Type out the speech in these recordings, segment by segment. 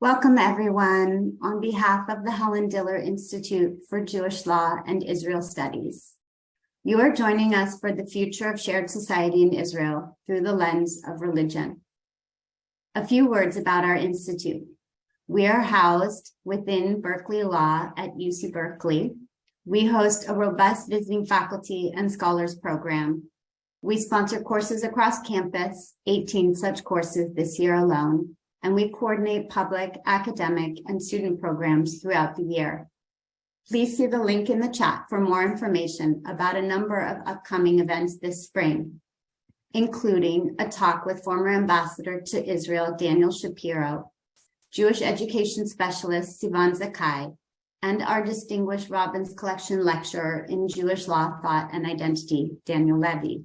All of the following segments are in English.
Welcome, everyone, on behalf of the Helen Diller Institute for Jewish Law and Israel Studies. You are joining us for the future of shared society in Israel through the lens of religion. A few words about our institute. We are housed within Berkeley Law at UC Berkeley. We host a robust visiting faculty and scholars program. We sponsor courses across campus, 18 such courses this year alone, and we coordinate public, academic, and student programs throughout the year. Please see the link in the chat for more information about a number of upcoming events this spring, including a talk with former ambassador to Israel, Daniel Shapiro, Jewish education specialist Sivan Zakai, and our distinguished Robbins Collection lecturer in Jewish law, thought, and identity, Daniel Levy.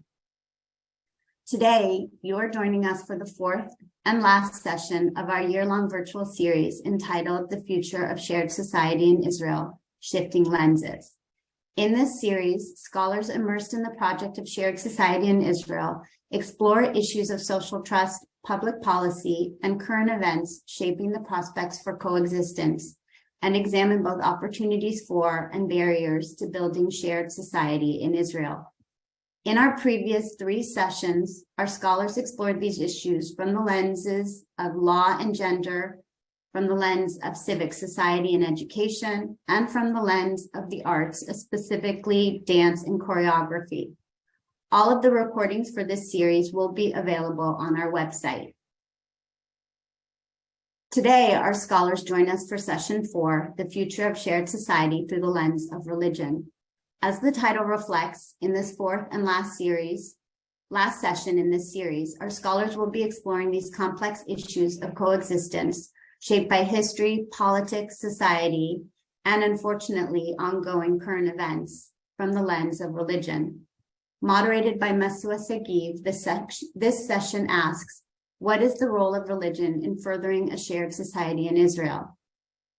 Today, you are joining us for the fourth and last session of our year-long virtual series entitled The Future of Shared Society in Israel, Shifting Lenses. In this series, scholars immersed in the project of shared society in Israel explore issues of social trust, public policy, and current events shaping the prospects for coexistence, and examine both opportunities for and barriers to building shared society in Israel. In our previous three sessions, our scholars explored these issues from the lenses of law and gender, from the lens of civic society and education, and from the lens of the arts, specifically dance and choreography. All of the recordings for this series will be available on our website. Today, our scholars join us for session four, The Future of Shared Society Through the Lens of Religion. As the title reflects, in this fourth and last series, last session in this series, our scholars will be exploring these complex issues of coexistence shaped by history, politics, society, and unfortunately, ongoing current events from the lens of religion. Moderated by Masua Sagiv, this, this session asks, what is the role of religion in furthering a shared society in Israel?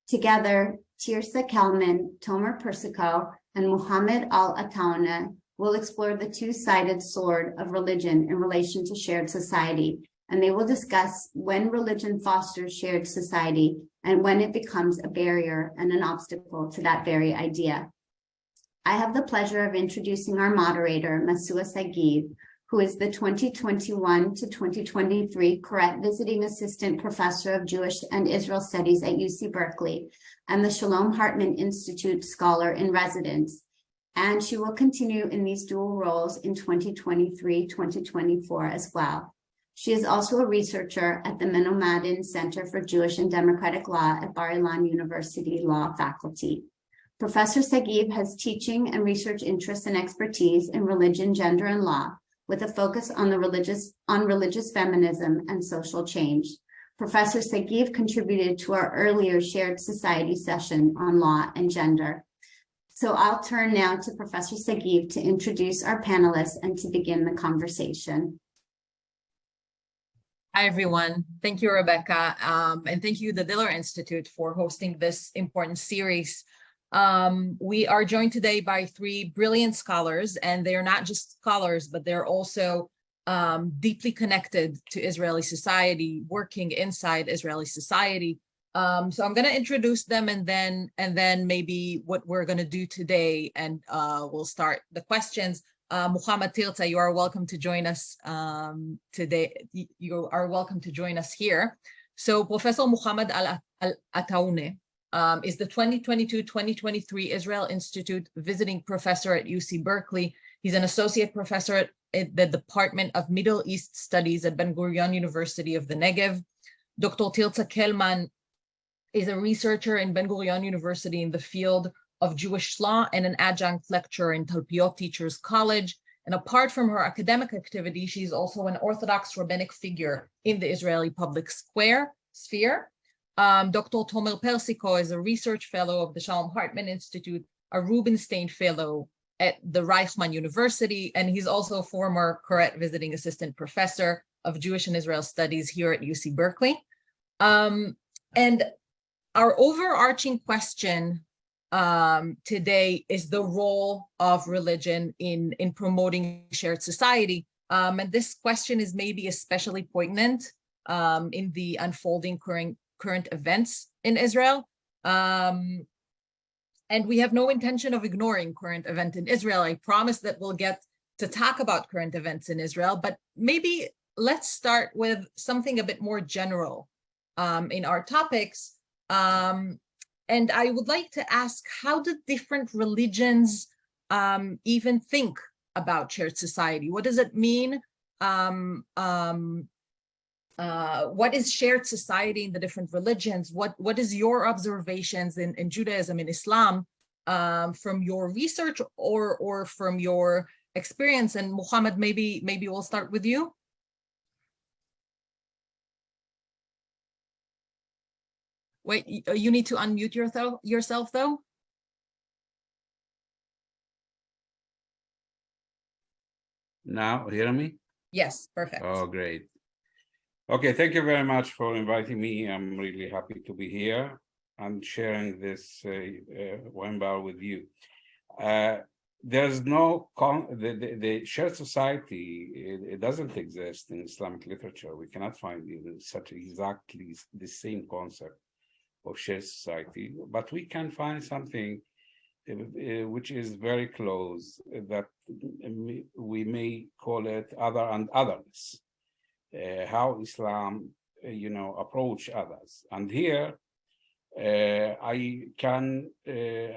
Together, Tirza Kelman, Tomer Persico, and Muhammad al-Atawneh will explore the two-sided sword of religion in relation to shared society, and they will discuss when religion fosters shared society and when it becomes a barrier and an obstacle to that very idea. I have the pleasure of introducing our moderator, Masua Sagiv, who is the 2021 to 2023 Koret Visiting Assistant Professor of Jewish and Israel Studies at UC Berkeley and the Shalom Hartman Institute Scholar in Residence. And she will continue in these dual roles in 2023-2024 as well. She is also a researcher at the Menomadin Center for Jewish and Democratic Law at Bar-Ilan University Law Faculty. Professor Sagiv has teaching and research interests and expertise in religion, gender, and law, with a focus on the religious on religious feminism and social change. Professor Sagiv contributed to our earlier shared society session on law and gender. So I'll turn now to Professor Sagiv to introduce our panelists and to begin the conversation. Hi, everyone. Thank you, Rebecca. Um, and thank you, the Diller Institute, for hosting this important series um, we are joined today by three brilliant scholars, and they are not just scholars, but they're also um, deeply connected to Israeli society, working inside Israeli society. Um, so I'm going to introduce them and then and then maybe what we're going to do today, and uh, we'll start the questions. Uh, Muhammad Tilta, you are welcome to join us um, today. You are welcome to join us here. So Professor Muhammad Al-Atawneh um, is the 2022-2023 Israel Institute visiting professor at UC Berkeley. He's an associate professor at, the Department of Middle East Studies at Ben-Gurion University of the Negev. Dr. Tirza Kelman is a researcher in Ben-Gurion University in the field of Jewish law and an adjunct lecturer in Talpiot Teachers College. And apart from her academic activity, she's also an Orthodox rabbinic figure in the Israeli public square sphere. Um, Dr. Tomer Persico is a research fellow of the Shalom Hartman Institute, a Rubinstein fellow at the Reichman University, and he's also a former Koret visiting assistant professor of Jewish and Israel studies here at UC Berkeley. Um, and our overarching question um, today is the role of religion in, in promoting shared society. Um, and this question is maybe especially poignant um, in the unfolding current, current events in Israel. Um, and we have no intention of ignoring current event in Israel. I promise that we'll get to talk about current events in Israel, but maybe let's start with something a bit more general um, in our topics. Um, and I would like to ask, how do different religions um, even think about shared society? What does it mean? Um, um, uh, what is shared society in the different religions? What what is your observations in, in Judaism and Islam um, from your research or or from your experience? And Muhammad, maybe maybe we'll start with you. Wait, uh, you need to unmute yourself yourself though. Now, hear me? Yes, perfect. Oh, great. Okay, thank you very much for inviting me. I'm really happy to be here and sharing this uh, uh, webinar with you. Uh, there's no con the, the, the shared society, it, it doesn't exist in Islamic literature. We cannot find even such exactly the same concept of shared society, but we can find something uh, uh, which is very close uh, that um, we may call it other and otherness uh, how Islam, uh, you know, approach others. And here, uh, I can uh,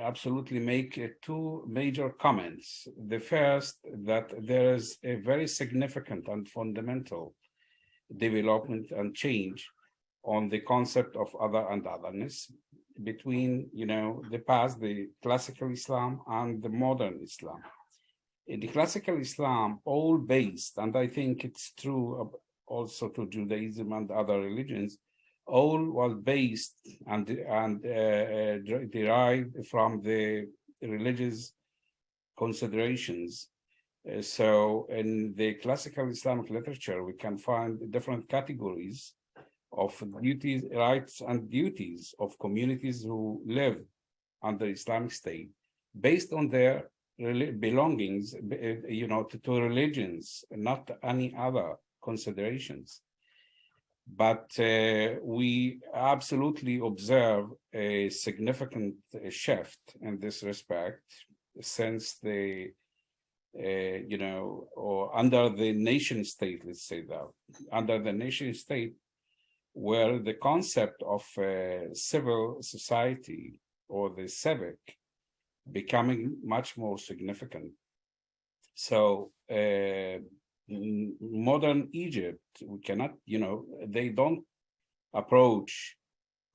absolutely make uh, two major comments. The first, that there is a very significant and fundamental development and change on the concept of other and otherness between, you know, the past, the classical Islam and the modern Islam. In the classical Islam, all based, and I think it's true also to Judaism and other religions, all was based and and uh, uh, derived from the religious considerations. Uh, so in the classical Islamic literature, we can find different categories of duties, rights and duties of communities who live under Islamic State based on their belongings, uh, you know, to, to religions, not any other considerations. But uh, we absolutely observe a significant uh, shift in this respect since the, uh, you know, or under the nation state, let's say that, under the nation state, where the concept of uh, civil society or the civic becoming much more significant. So uh, m- modern Egypt, we cannot, you know, they don't approach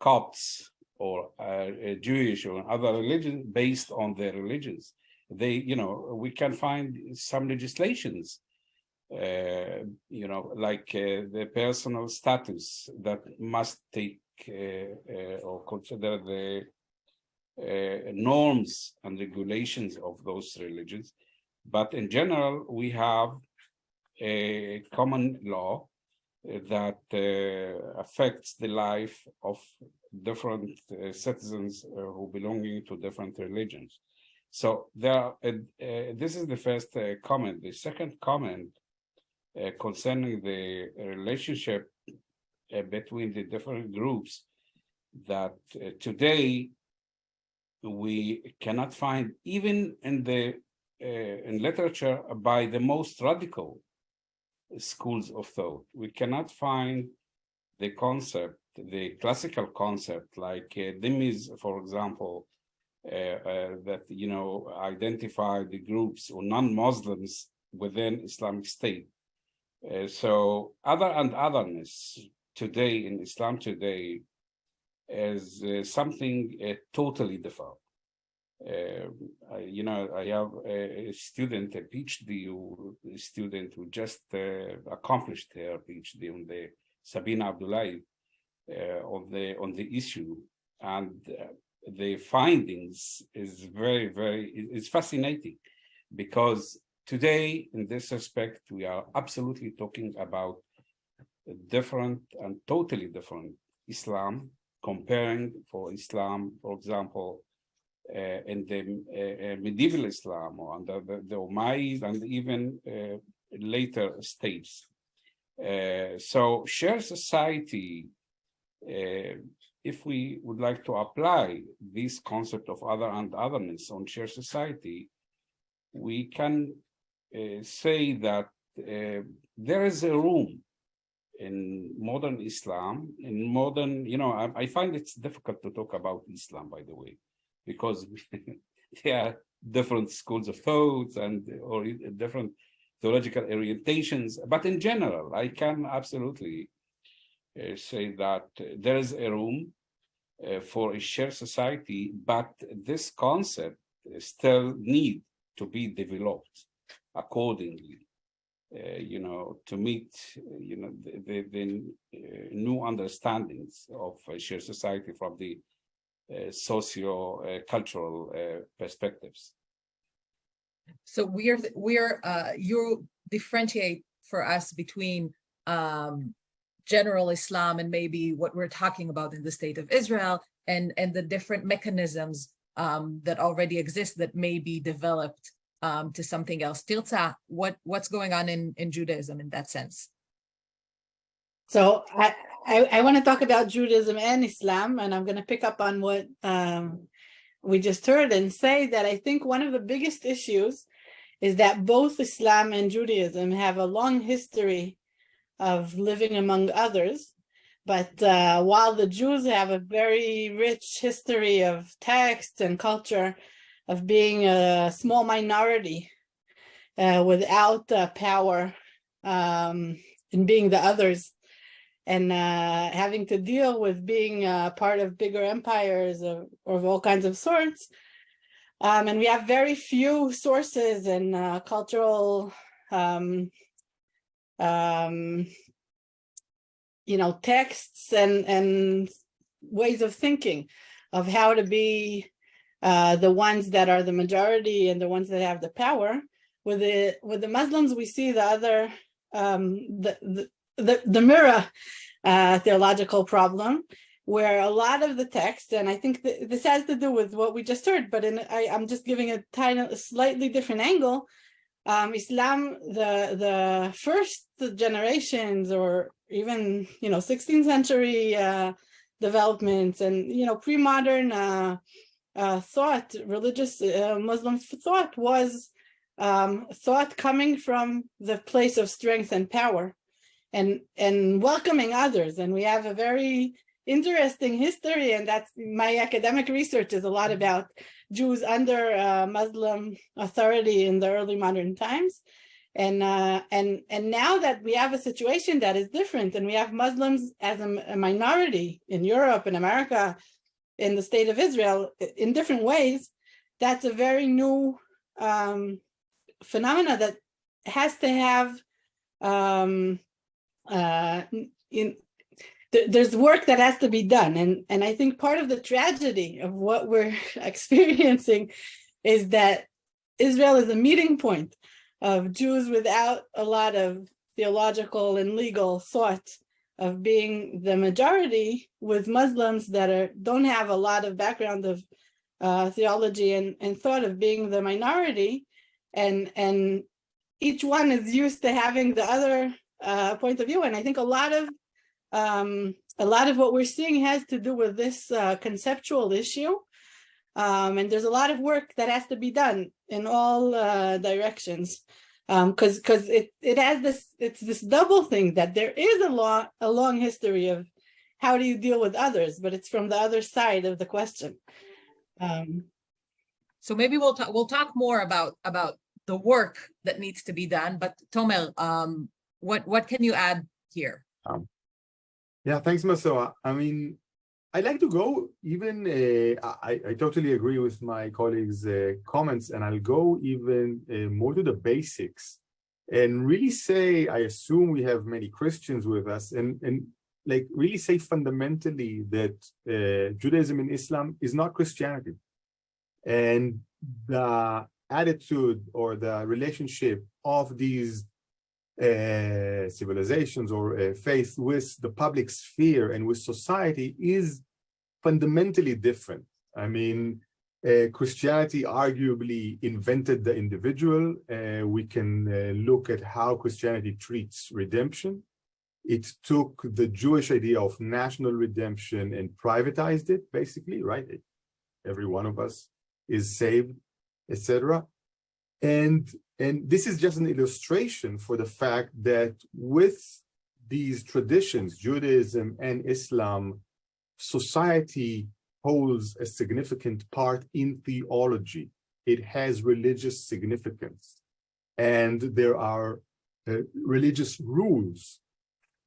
Copts or uh, uh, Jewish or other religions based on their religions. They, you know, we can find some legislations, uh, you know, like uh, the personal status that must take uh, uh, or consider the norms and regulations of those religions. But in general, we have a common law uh, that uh, affects the life of different uh, citizens who belonging to different religions. So there, are, this is the first comment. The second comment concerning the relationship between the different groups that uh, today we cannot find even in the uh, in literature by the most radical schools of thought. We cannot find the concept, the classical concept, like uh, Dhimmis, for example, uh, uh, that you know identify the groups or non-Muslims within Islamic State. Uh, so other and otherness today in Islam today is uh, something uh, totally different. Uh, I- you know, I have a, student, a PhD student who just uh, accomplished her PhD on the Sabina Abdullahi uh, on the on the issue, and the findings is very very it's fascinating because today in this respect we are absolutely talking about different and totally different Islam comparing for Islam, for example, uh, in the uh, uh, medieval Islam or under the, the Umayyads and even uh, later states. Uh, so shared society uh, if we would like to apply this concept of other and otherness on shared society, we can uh, say that uh, there is a room in modern Islam, in modern, you know, I, I find it's difficult to talk about Islam, by the way, because there are different schools of thoughts and or different theological orientations. But in general, I can absolutely uh, say that there is a room uh, for a shared society, but this concept still need to be developed accordingly. Uh, you know, to meet, you know, the, the, the uh, new understandings of a shared society from the socio-cultural perspectives. So we're we're uh, you differentiate for us between um, general Islam and maybe what we're talking about in the state of Israel and and the different mechanisms um, that already exist that may be developed um, to something else. Tirza, what what's going on in in Judaism in that sense? So I I, I want to talk about Judaism and Islam, and I'm going to pick up on what um, we just heard and say that I think one of the biggest issues is that both Islam and Judaism have a long history of living among others. But uh, while the Jews have a very rich history of text and culture of being a small minority uh, without uh, power um, and being the others, and uh, having to deal with being uh, part of bigger empires of, of all kinds of sorts. Um, and we have very few sources and uh, cultural, um, um, you know, texts and, and ways of thinking of how to be uh, the ones that are the majority and the ones that have the power. With the with the Muslims, we see the other um, the, the the, the mirror uh, theological problem where a lot of the text, and I think th this has to do with what we just heard, but in, I, am just giving a tiny, a slightly different angle. Um, Islam, the the first generations, or even you know 16th century uh, developments, and you know pre-modern uh, uh, thought, religious uh, Muslim thought was um, thought coming from the place of strength and power and and welcoming others. And we have a very interesting history and that's my academic research is a lot about Jews under uh, Muslim authority in the early modern times. And uh, and and now that we have a situation that is different and we have Muslims as a, a minority in Europe and America in the state of Israel in different ways that's a very new um, phenomena that has to have um, uh, in th there's work that has to be done. And, and I think part of the tragedy of what we're experiencing is that Israel is a meeting point of Jews without a lot of theological and legal thought of being the majority with Muslims that are don't have a lot of background of uh, theology and, and thought of being the minority and and each one is used to having the other uh, point of view. And I think a lot of um, a lot of what we're seeing has to do with this uh, conceptual issue. Um, and there's a lot of work that has to be done in all uh, directions because um, because it it has this it's this double thing that there is a long a long history of how do you deal with others, but it's from the other side of the question. Um, so maybe we'll talk we'll talk more about about the work that needs to be done. But Tomer, um, what what can you add here? Um, yeah, thanks, Masua. I mean, I'd like to go even, uh, I, I totally agree with my colleagues' uh, comments, and I'll go even uh, more to the basics and really say, I assume we have many Christians with us, and, and like really say fundamentally that uh, Judaism and Islam is not Christianity. And the attitude or the relationship of these uh, civilizations or uh, faith with the public sphere and with society is fundamentally different. I mean, uh, Christianity arguably invented the individual. Uh, we can uh, look at how Christianity treats redemption. it took the Jewish idea of national redemption and privatized it, basically, right? Every one of us is saved, etc. And and this is just an illustration for the fact that with these traditions, Judaism and Islam, society holds a significant part in theology. It has religious significance. And there are uh, religious rules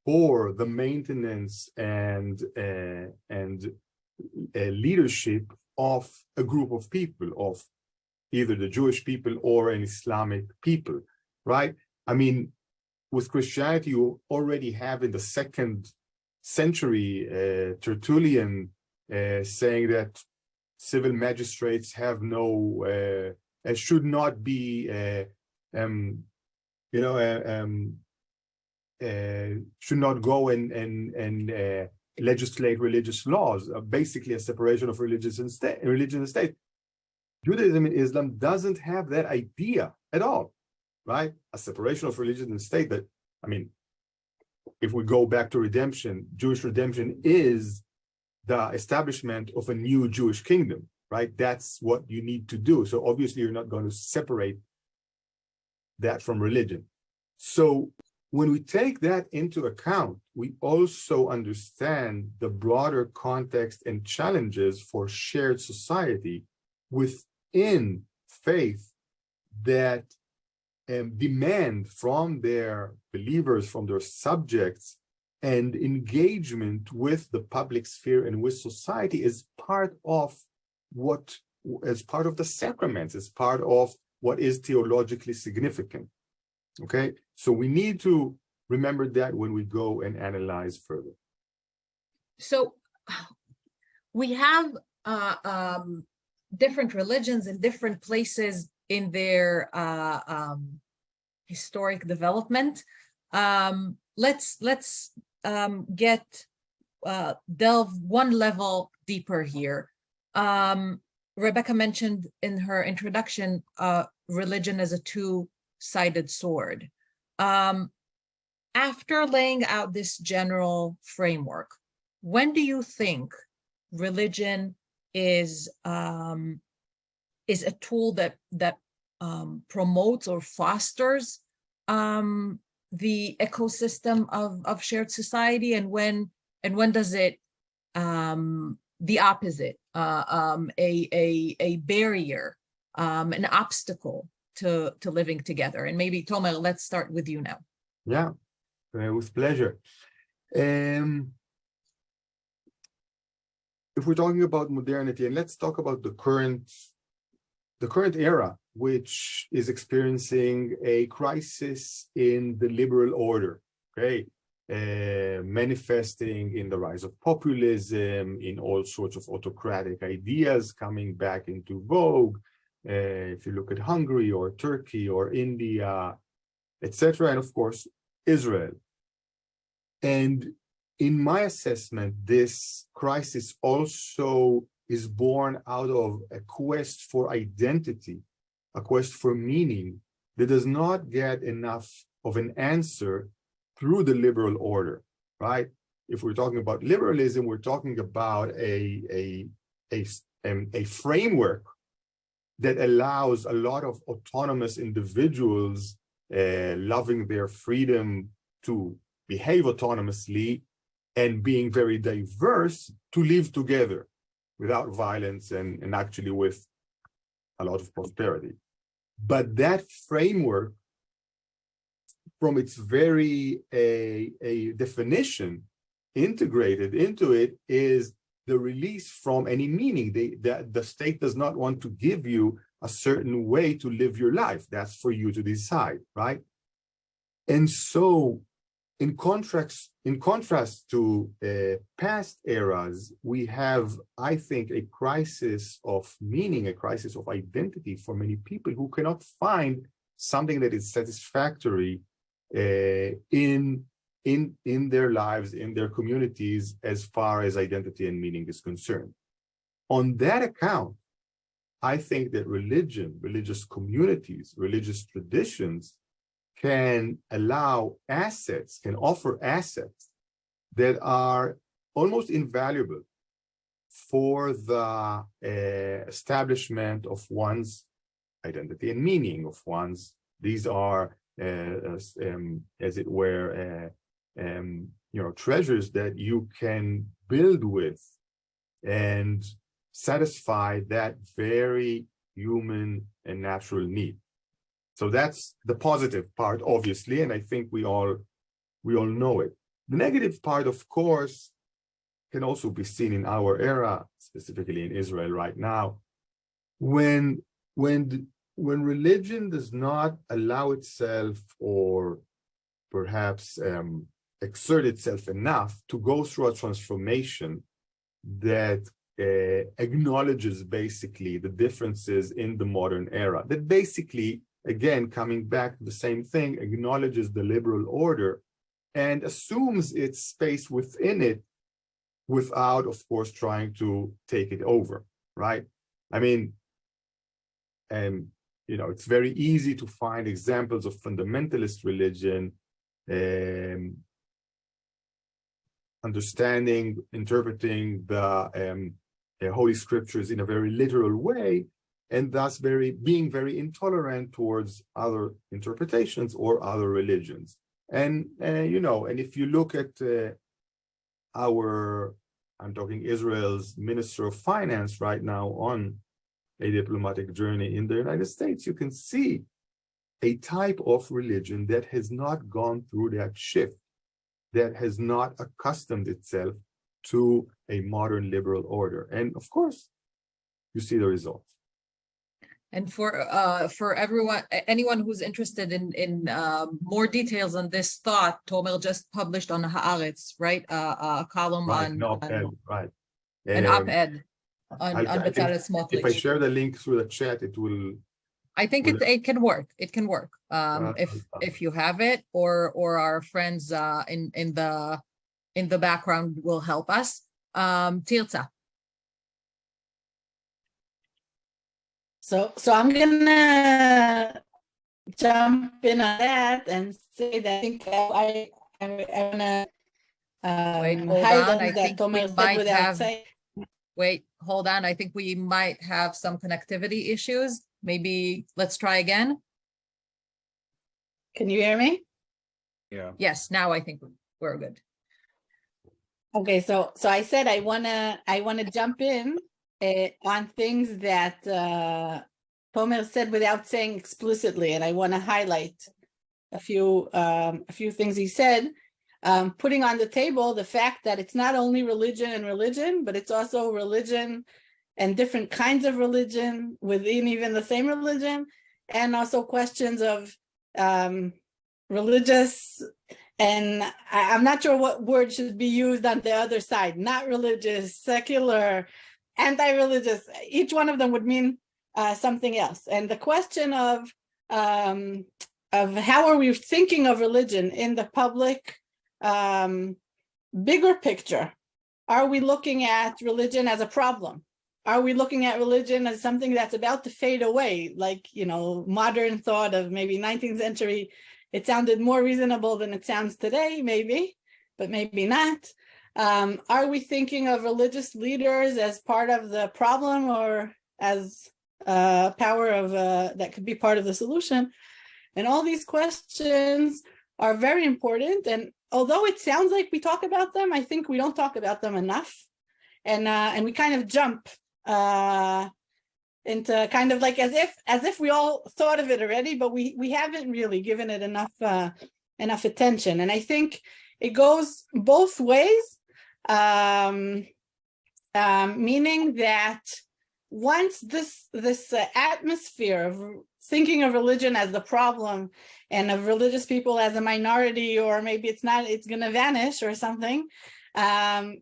for the maintenance and uh, and uh, leadership of a group of people, of either the Jewish people or an Islamic people, right? I mean, with Christianity, you already have in the second century uh, Tertullian uh, saying that civil magistrates have no, uh, uh, should not be, uh, um, you know, uh, um, should not go and and and legislate religious laws, basically a separation of religious and state, religion and state. Judaism and Islam doesn't have that idea at all, right? A separation of religion and state that, I mean, if we go back to redemption, Jewish redemption is the establishment of a new Jewish kingdom, right? That's what you need to do. So obviously you're not going to separate that from religion. So when we take that into account, we also understand the broader context and challenges for shared society within faith that um, demand from their believers, from their subjects, and engagement with the public sphere and with society is part of what, as part of the sacraments, as part of what is theologically significant. Okay, so we need to remember that when we go and analyze further. So we have uh, um, different religions in different places in their uh, um, historic development. Um, let's let's um, get uh, delve one level deeper here. Um, Rebecca mentioned in her introduction uh, religion as a two-sided sword. Um, after laying out this general framework, when do you think religion is um, is a tool that that um, promotes or fosters um, the ecosystem of of shared society, and when and when does it um, the opposite, uh, um, a a a barrier, um, an obstacle to to living together? And maybe Tomer, let's start with you now. Yeah, uh, with pleasure. Um, if we're talking about modernity, and let's talk about the current, the current era, which is experiencing a crisis in the liberal order, okay? Uh, manifesting in the rise of populism, in all sorts of autocratic ideas coming back into vogue. Uh, if you look at Hungary or Turkey or India, etc., and of course, Israel. And in my assessment, this crisis also is born out of a quest for identity, a quest for meaning that does not get enough of an answer through the liberal order, right? If we're talking about liberalism, we're talking about a, a, a, um, a framework that allows a lot of autonomous individuals uh, loving their freedom to behave autonomously and being very diverse to live together without violence and, and actually with a lot of prosperity. But that framework, from its very a, a definition integrated into it is the release from any meaning. They, that the state does not want to give you a certain way to live your life. That's for you to decide, right? And so in contrast, in contrast to uh, past eras, we have, I think, a crisis of meaning, a crisis of identity for many people who cannot find something that is satisfactory uh, in, in, in their lives, in their communities, as far as identity and meaning is concerned. On that account, I think that religion, religious communities, religious traditions can allow assets, can offer assets that are almost invaluable for the uh, establishment of one's identity and meaning of one's. These are, uh, as, um, as it were, uh, um, you know, treasures that you can build with and satisfy that very human and natural need. So that's the positive part, obviously, and I think we all we all know it. The negative part, of course, can also be seen in our era, specifically in Israel right now, when when when religion does not allow itself or perhaps um, exert itself enough to go through a transformation that uh, acknowledges basically the differences in the modern era that basically again coming back to the same thing acknowledges the liberal order and assumes its space within it without of course trying to take it over right? I mean and you know it's very easy to find examples of fundamentalist religion um, understanding interpreting the um, uh, holy scriptures in a very literal way and thus very being very intolerant towards other interpretations or other religions. And uh, you know and if you look at uh, our i'm talking israel's minister of finance right now on a diplomatic journey in the united states you can see a type of religion that has not gone through that shift that has not accustomed itself to a modern liberal order. And of course you see the results And for uh for everyone, anyone who's interested in in um more details on this thought, Tomer just published on Haaretz, right? Uh a column right on no on- right an Um, op-ed on I- on I if i share the link through the chat it will I think it will- it can work. It can work. Um Uh, if uh, if you have it or or our friends uh in in the in the background will help us. Um Tirza, So, so I'm gonna jump in on that and say that I think I, I, I wanna Wait, um, hold on. I that think we Tomer said might have- saying. wait, hold on. I think we might have some connectivity issues. Maybe let's try again. Can you hear me? Yeah. Yes, now I think we're good. Okay, so, so I said I wanna, I wanna jump in uh, on things that uh, Tomer said without saying explicitly, and I wanna highlight a few, um, a few things he said. Um, putting on the table the fact that it's not only religion and religion, but it's also religion and different kinds of religion within even the same religion, and also questions of um, religious and I, I'm not sure what word should be used on the other side, not religious, secular, anti-religious, each one of them would mean uh, something else. And the question of, um, of how are we thinking of religion in the public um, bigger picture? Are we looking at religion as a problem? Are we looking at religion as something that's about to fade away? Like, you know, modern thought of maybe 19th century it sounded more reasonable than it sounds today, maybe, but maybe not. Um, are we thinking of religious leaders as part of the problem or as uh, power of uh, that could be part of the solution? And all these questions are very important. And although it sounds like we talk about them, I think we don't talk about them enough. And uh, and we kind of jump uh, into kind of like as if as if we all thought of it already, but we we haven't really given it enough uh, enough attention. And I think it goes both ways, um, um, meaning that once this this uh, atmosphere of thinking of religion as the problem and of religious people as a minority, or maybe it's not, it's going to vanish or something. Um,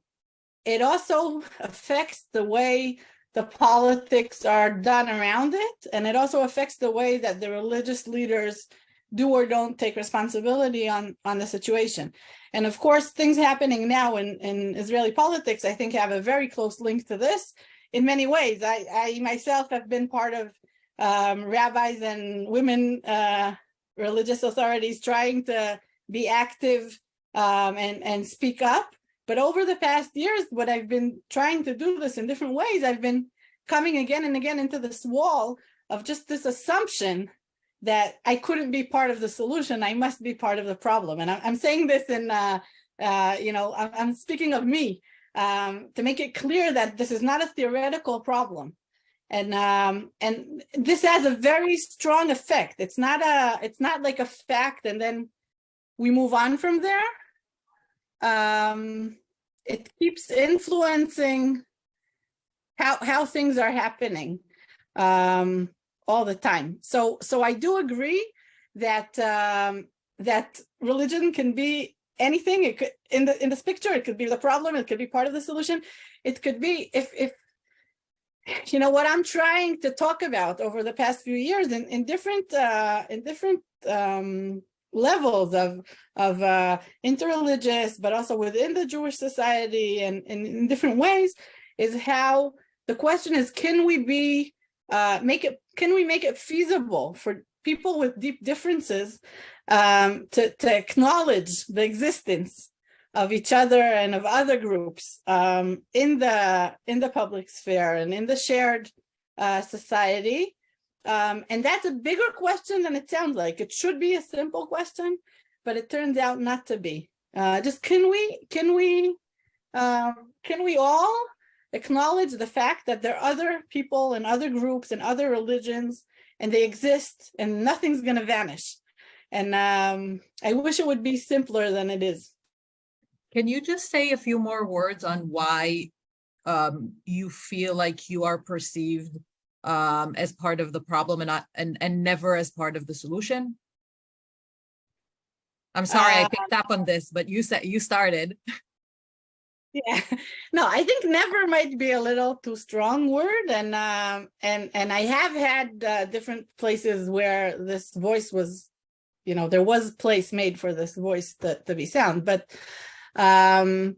it also affects the way the politics are done around it. And it also affects the way that the religious leaders do or don't take responsibility on, on the situation. And of course, things happening now in, in Israeli politics, I think have a very close link to this in many ways. I, I myself have been part of um, rabbis and women uh, religious authorities trying to be active um, and, and speak up. But over the past years, what I've been trying to do this in different ways, I've been coming again and again into this wall of just this assumption that I couldn't be part of the solution. I must be part of the problem. And I'm, I'm saying this in, uh, uh, you know, I'm, I'm speaking of me um, to make it clear that this is not a theoretical problem. And um, and this has a very strong effect. It's not a, it's not like a fact and then we move on from there. Um, it keeps influencing how how things are happening um, all the time. So so I do agree that um, that religion can be anything. It could in the in this picture, it could be the problem. It could be part of the solution. It could be if if you know what I'm trying to talk about over the past few years in in different uh, in different um, levels of of uh, interreligious, but also within the Jewish society and, and in different ways, is how the question is: Can we be uh, make it? Can we make it feasible for people with deep differences um, to to acknowledge the existence of each other and of other groups um, in the in the public sphere and in the shared uh, society? Um, and that's a bigger question than it sounds like. It should be a simple question, but it turns out not to be. Uh, just can we can we um, can we all acknowledge the fact that there are other people and other groups and other religions and they exist and nothing's going to vanish. And um, I wish it would be simpler than it is. Can you just say a few more words on why um, you feel like you are perceived um, as part of the problem and not and and never as part of the solution? I'm sorry, I picked up on this, but you said you started. Yeah, no, I think never might be a little too strong word, and um, and and I have had uh, different places where this voice was, you know, there was place made for this voice to to be sound, but um,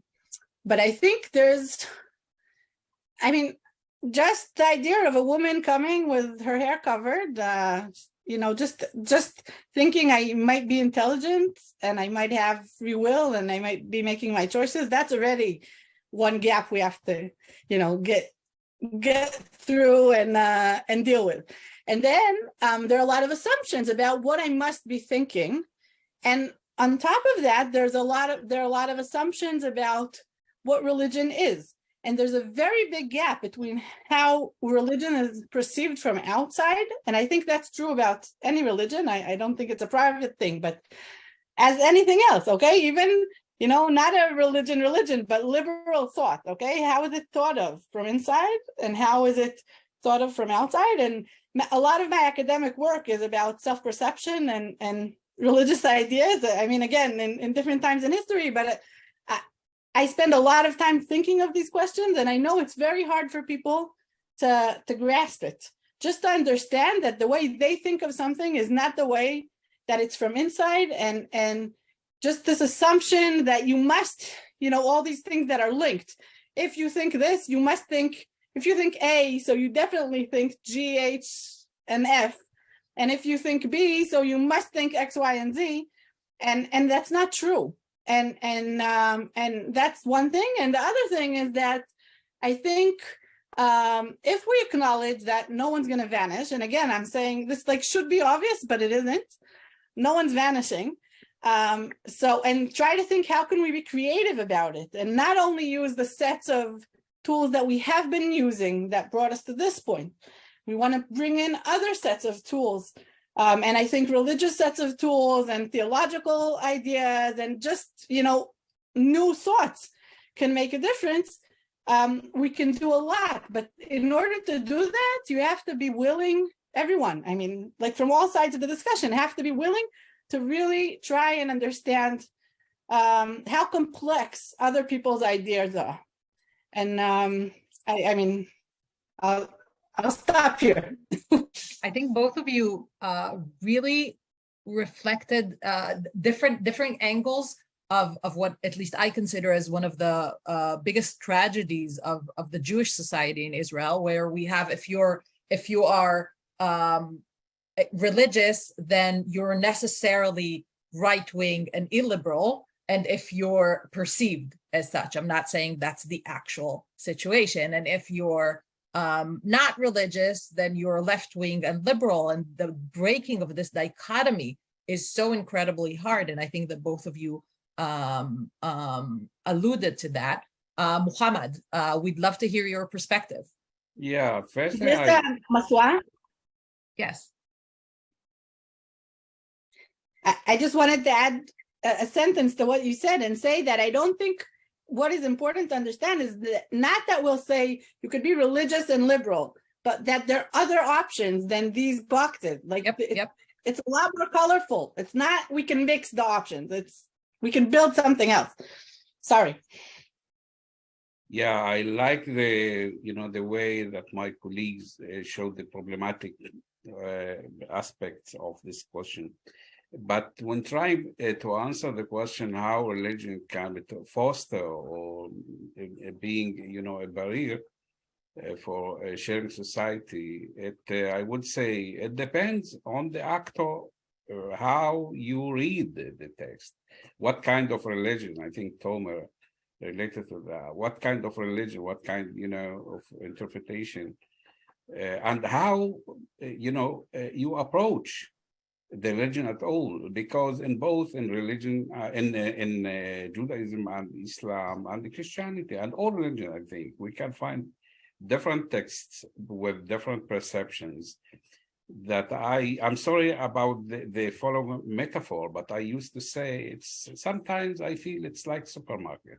but I think there's, I mean, just the idea of a woman coming with her hair covered, uh, you know, just just thinking I might be intelligent and I might have free will and I might be making my choices. That's already one gap we have to, you know, get get through and uh, and deal with. And then um, there are a lot of assumptions about what I must be thinking. And on top of that, there's a lot of there are a lot of assumptions about what religion is. And there's a very big gap between how religion is perceived from outside. And I think that's true about any religion. I, I don't think it's a private thing, but as anything else, okay? Even, you know, not a religion, religion, but liberal thought, okay? How is it thought of from inside and how is it thought of from outside? And a lot of my academic work is about self-perception and, and religious ideas. I mean, again, in, in different times in history, but uh, I spend a lot of time thinking of these questions and I know it's very hard for people to, to grasp it. Just to understand that the way they think of something is not the way that it's from inside and, and just this assumption that you must, you know, all these things that are linked. If you think this, you must think, if you think A, so you definitely think G, H, and F. And if you think B, so you must think X, Y, and Z. And, and that's not true and and um, and that's one thing. And the other thing is that I think um, if we acknowledge that no one's going to vanish, and again, I'm saying this like should be obvious, but it isn't. No one's vanishing. Um, so, and try to think how can we be creative about it, and not only use the sets of tools that we have been using that brought us to this point. We want to bring in other sets of tools um, and I think religious sets of tools and theological ideas and just, you know, new thoughts can make a difference. Um, we can do a lot, but in order to do that, you have to be willing, everyone, I mean, like from all sides of the discussion, have to be willing to really try and understand um, how complex other people's ideas are. And um, I, I mean, I'll, I'll stop here. I think both of you uh, really reflected uh, different different angles of of what at least I consider as one of the uh, biggest tragedies of of the Jewish society in Israel, where we have if you're if you are um, uh, religious, then you're necessarily right-wing and illiberal. And if you're perceived as such, I'm not saying that's the actual situation. And if you're um, not religious, then you're left-wing and liberal. And the breaking of this dichotomy is so incredibly hard. And I think that both of you um, um, alluded to that. Uh, Muhammad, uh, we'd love to hear your perspective. Yeah, first thing Mr. I, Masua, Yes. I, I just wanted to add a, a sentence to what you said and say that I don't think what is important to understand is that not that we'll say you could be religious and liberal, but that there are other options than these boxes. Like Yep, it- yep. it's a lot more colorful. It's not, we can mix the options. It's, we can build something else. Sorry. yeah, I like the, you know, the way that my colleagues uh, showed the problematic uh, aspects of this question. But when trying uh, to answer the question how religion can foster or uh, being, you know, a barrier uh, for a sharing society, it uh, I would say it depends on the actor uh, how you read the, the text, what kind of religion. I think Tomer related to that. What kind of religion? What kind, you know, of interpretation, uh, and how you know you approach the religion at all because in both in religion uh, in uh, in uh, Judaism and Islam and Christianity and all religion I think we can find different texts with different perceptions that I I'm sorry about the, the following metaphor but I used to say it's sometimes I feel it's like supermarket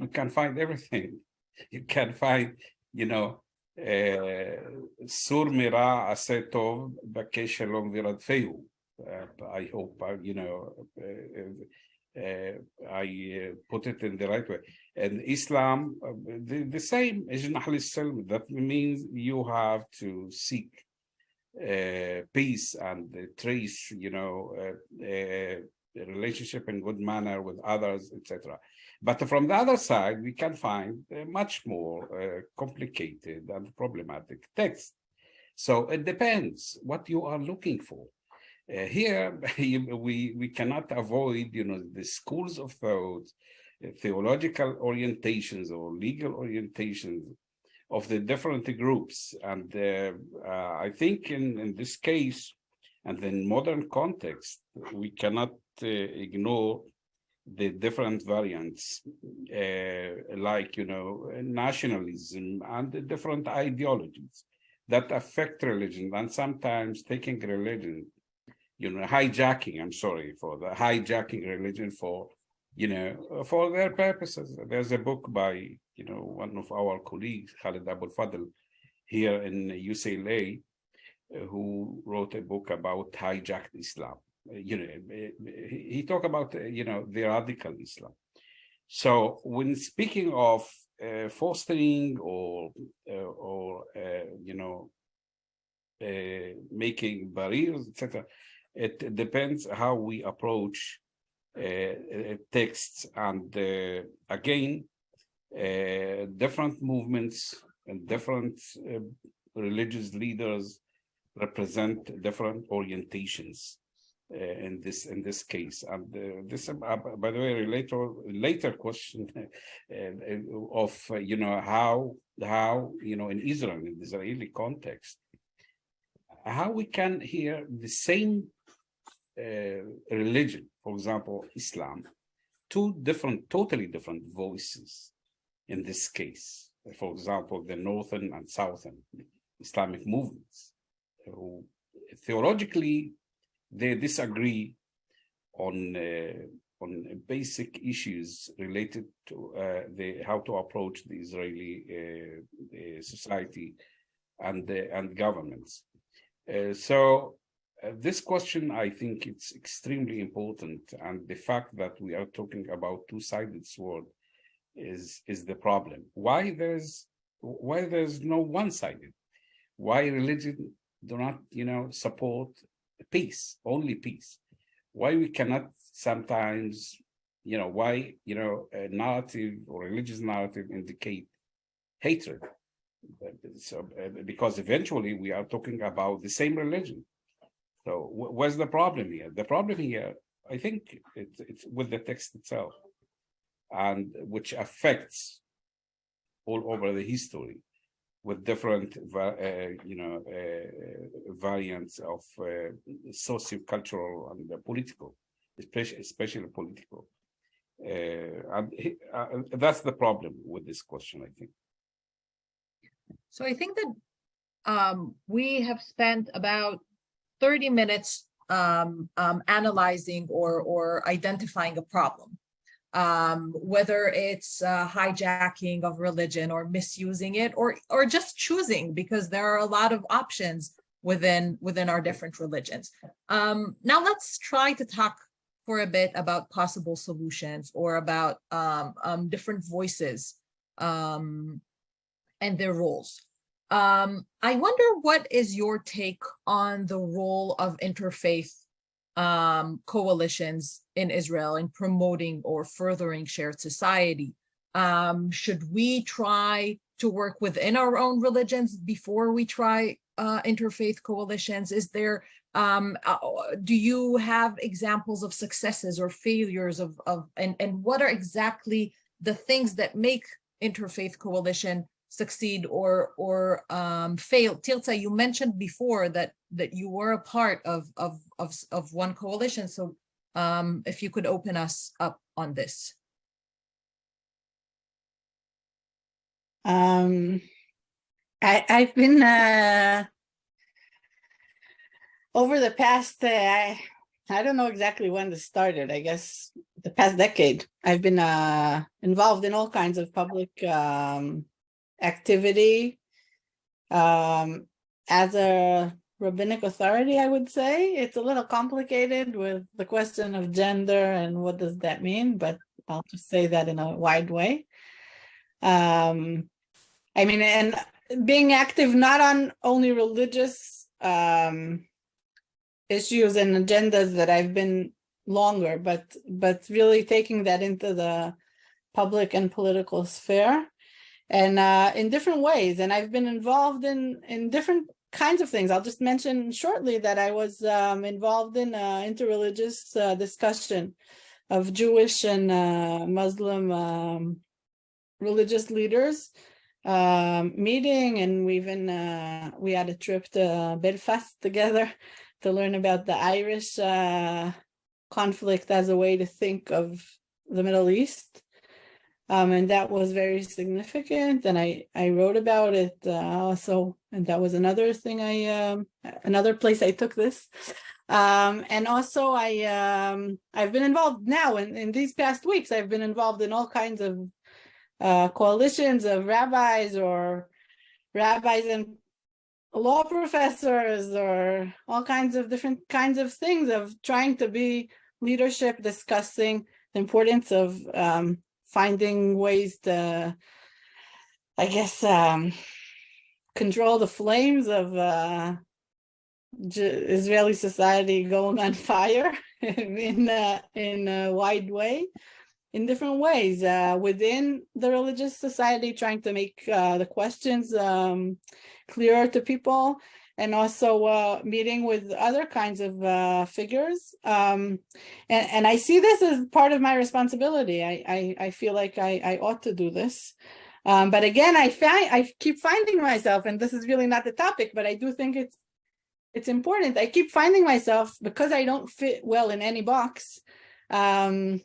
you can find everything you can find you know סור מרע עשה טוב, בקש שלום ורדפהו. Uh, I hope uh, you know uh, I put it in the right way. And Islam, the, the same. That means you have to seek peace and trace, you know, relationship in good manner with others, etc. But from the other side, we can find much more complicated and problematic text. So it depends what you are looking for. Uh, here, we, we cannot avoid, you know, the schools of thought, uh, theological orientations or legal orientations of the different groups. And uh, uh, I think in, in this case, and in modern context, we cannot uh, ignore the different variants, uh, like, you know, nationalism and the different ideologies that affect religion and sometimes taking religion, you know, hijacking, I'm sorry for the hijacking religion for, you know, for their purposes. There's a book by, you know, one of our colleagues, Khalid Abul Fadl, here in UCLA, who wrote a book about hijacked Islam. You know, he, talked about, you know, the radical Islam. So when speaking of uh, fostering or, uh, or uh, you know, uh, making barriers, etc., it depends how we approach uh, uh, texts and uh, again, uh, different movements and different uh, religious leaders represent different orientations uh, in this in this case. And this by the way later later question of you know how how you know in Israel in the Israeli context how we can hear the same religion for example Islam two different totally different voices in this case for example the northern and southern Islamic movements who theologically they disagree on uh, on basic issues related to uh, the how to approach the Israeli uh, uh, society and uh, and governments. Uh, so uh, this question, I think, it's extremely important, and the fact that we are talking about two-sided sword is is the problem. Why there's why there's no one-sided? Why religion do not, you know, support peace, only peace. Why we cannot sometimes, you know, why, you know, a narrative or religious narrative indicate hatred. So, uh, because eventually we are talking about the same religion. So wh- what's the problem here? The problem here, I think it's, it's with the text itself. And which affects all over the history with different, uh, you know, uh, variants of uh, socio-cultural and political, especially, especially political. Uh, and uh, that's the problem with this question, I think. So I think that um, we have spent about thirty minutes um, um, analyzing or or identifying a problem. Um, whether it's uh, hijacking of religion or misusing it or or just choosing because there are a lot of options within within our different religions. Um, now let's try to talk for a bit about possible solutions or about um, um, different voices and their roles. Um, I wonder what is your take on the role of interfaith um, coalitions in Israel in promoting or furthering shared society? Um, should we try to work within our own religions before we try uh, interfaith coalitions? Is there, um, uh, do you have examples of successes or failures of, of and, and what are exactly the things that make interfaith coalition succeed or or um fail. Tirza, you mentioned before that that you were a part of of of of one coalition. So um if you could open us up on this. Um, I, I've been, uh, over the past, uh, I, I don't know exactly when this started, I guess the past decade, I've been, uh, involved in all kinds of public, um, activity. Um, as a rabbinic authority, I would say, it's a little complicated with the question of gender and what does that mean, but I'll just say that in a wide way. Um, I mean, and being active not on only religious um, issues and agendas that I've been longer, but but really taking that into the public and political sphere and uh, in different ways. And I've been involved in in different kinds of things. I'll just mention shortly that I was um, involved in uh, interreligious uh, discussion of Jewish and uh, Muslim um, religious leaders um, meeting, and we even uh, we had a trip to Belfast together to learn about the Irish uh, conflict as a way to think of the Middle East. Um, and that was very significant, and I I wrote about it uh, also, and that was another thing I um, another place I took this. Um, and also I um, I've been involved now in, in these past weeks. I've been involved in all kinds of uh, coalitions of rabbis or rabbis and law professors or all kinds of different kinds of things of trying to be leadership discussing the importance of um, finding ways to i guess um, control the flames of uh, israeli society going on fire in a, in a wide way in different ways uh, within the religious society, trying to make uh, the questions um, clearer to people, and also uh, meeting with other kinds of uh, figures. Um, and, and I see this as part of my responsibility. I, I, I feel like I, I ought to do this. Um, but again, I find I keep finding myself, and this is really not the topic, but I do think it's it's important. I keep finding myself because I don't fit well in any box. Um,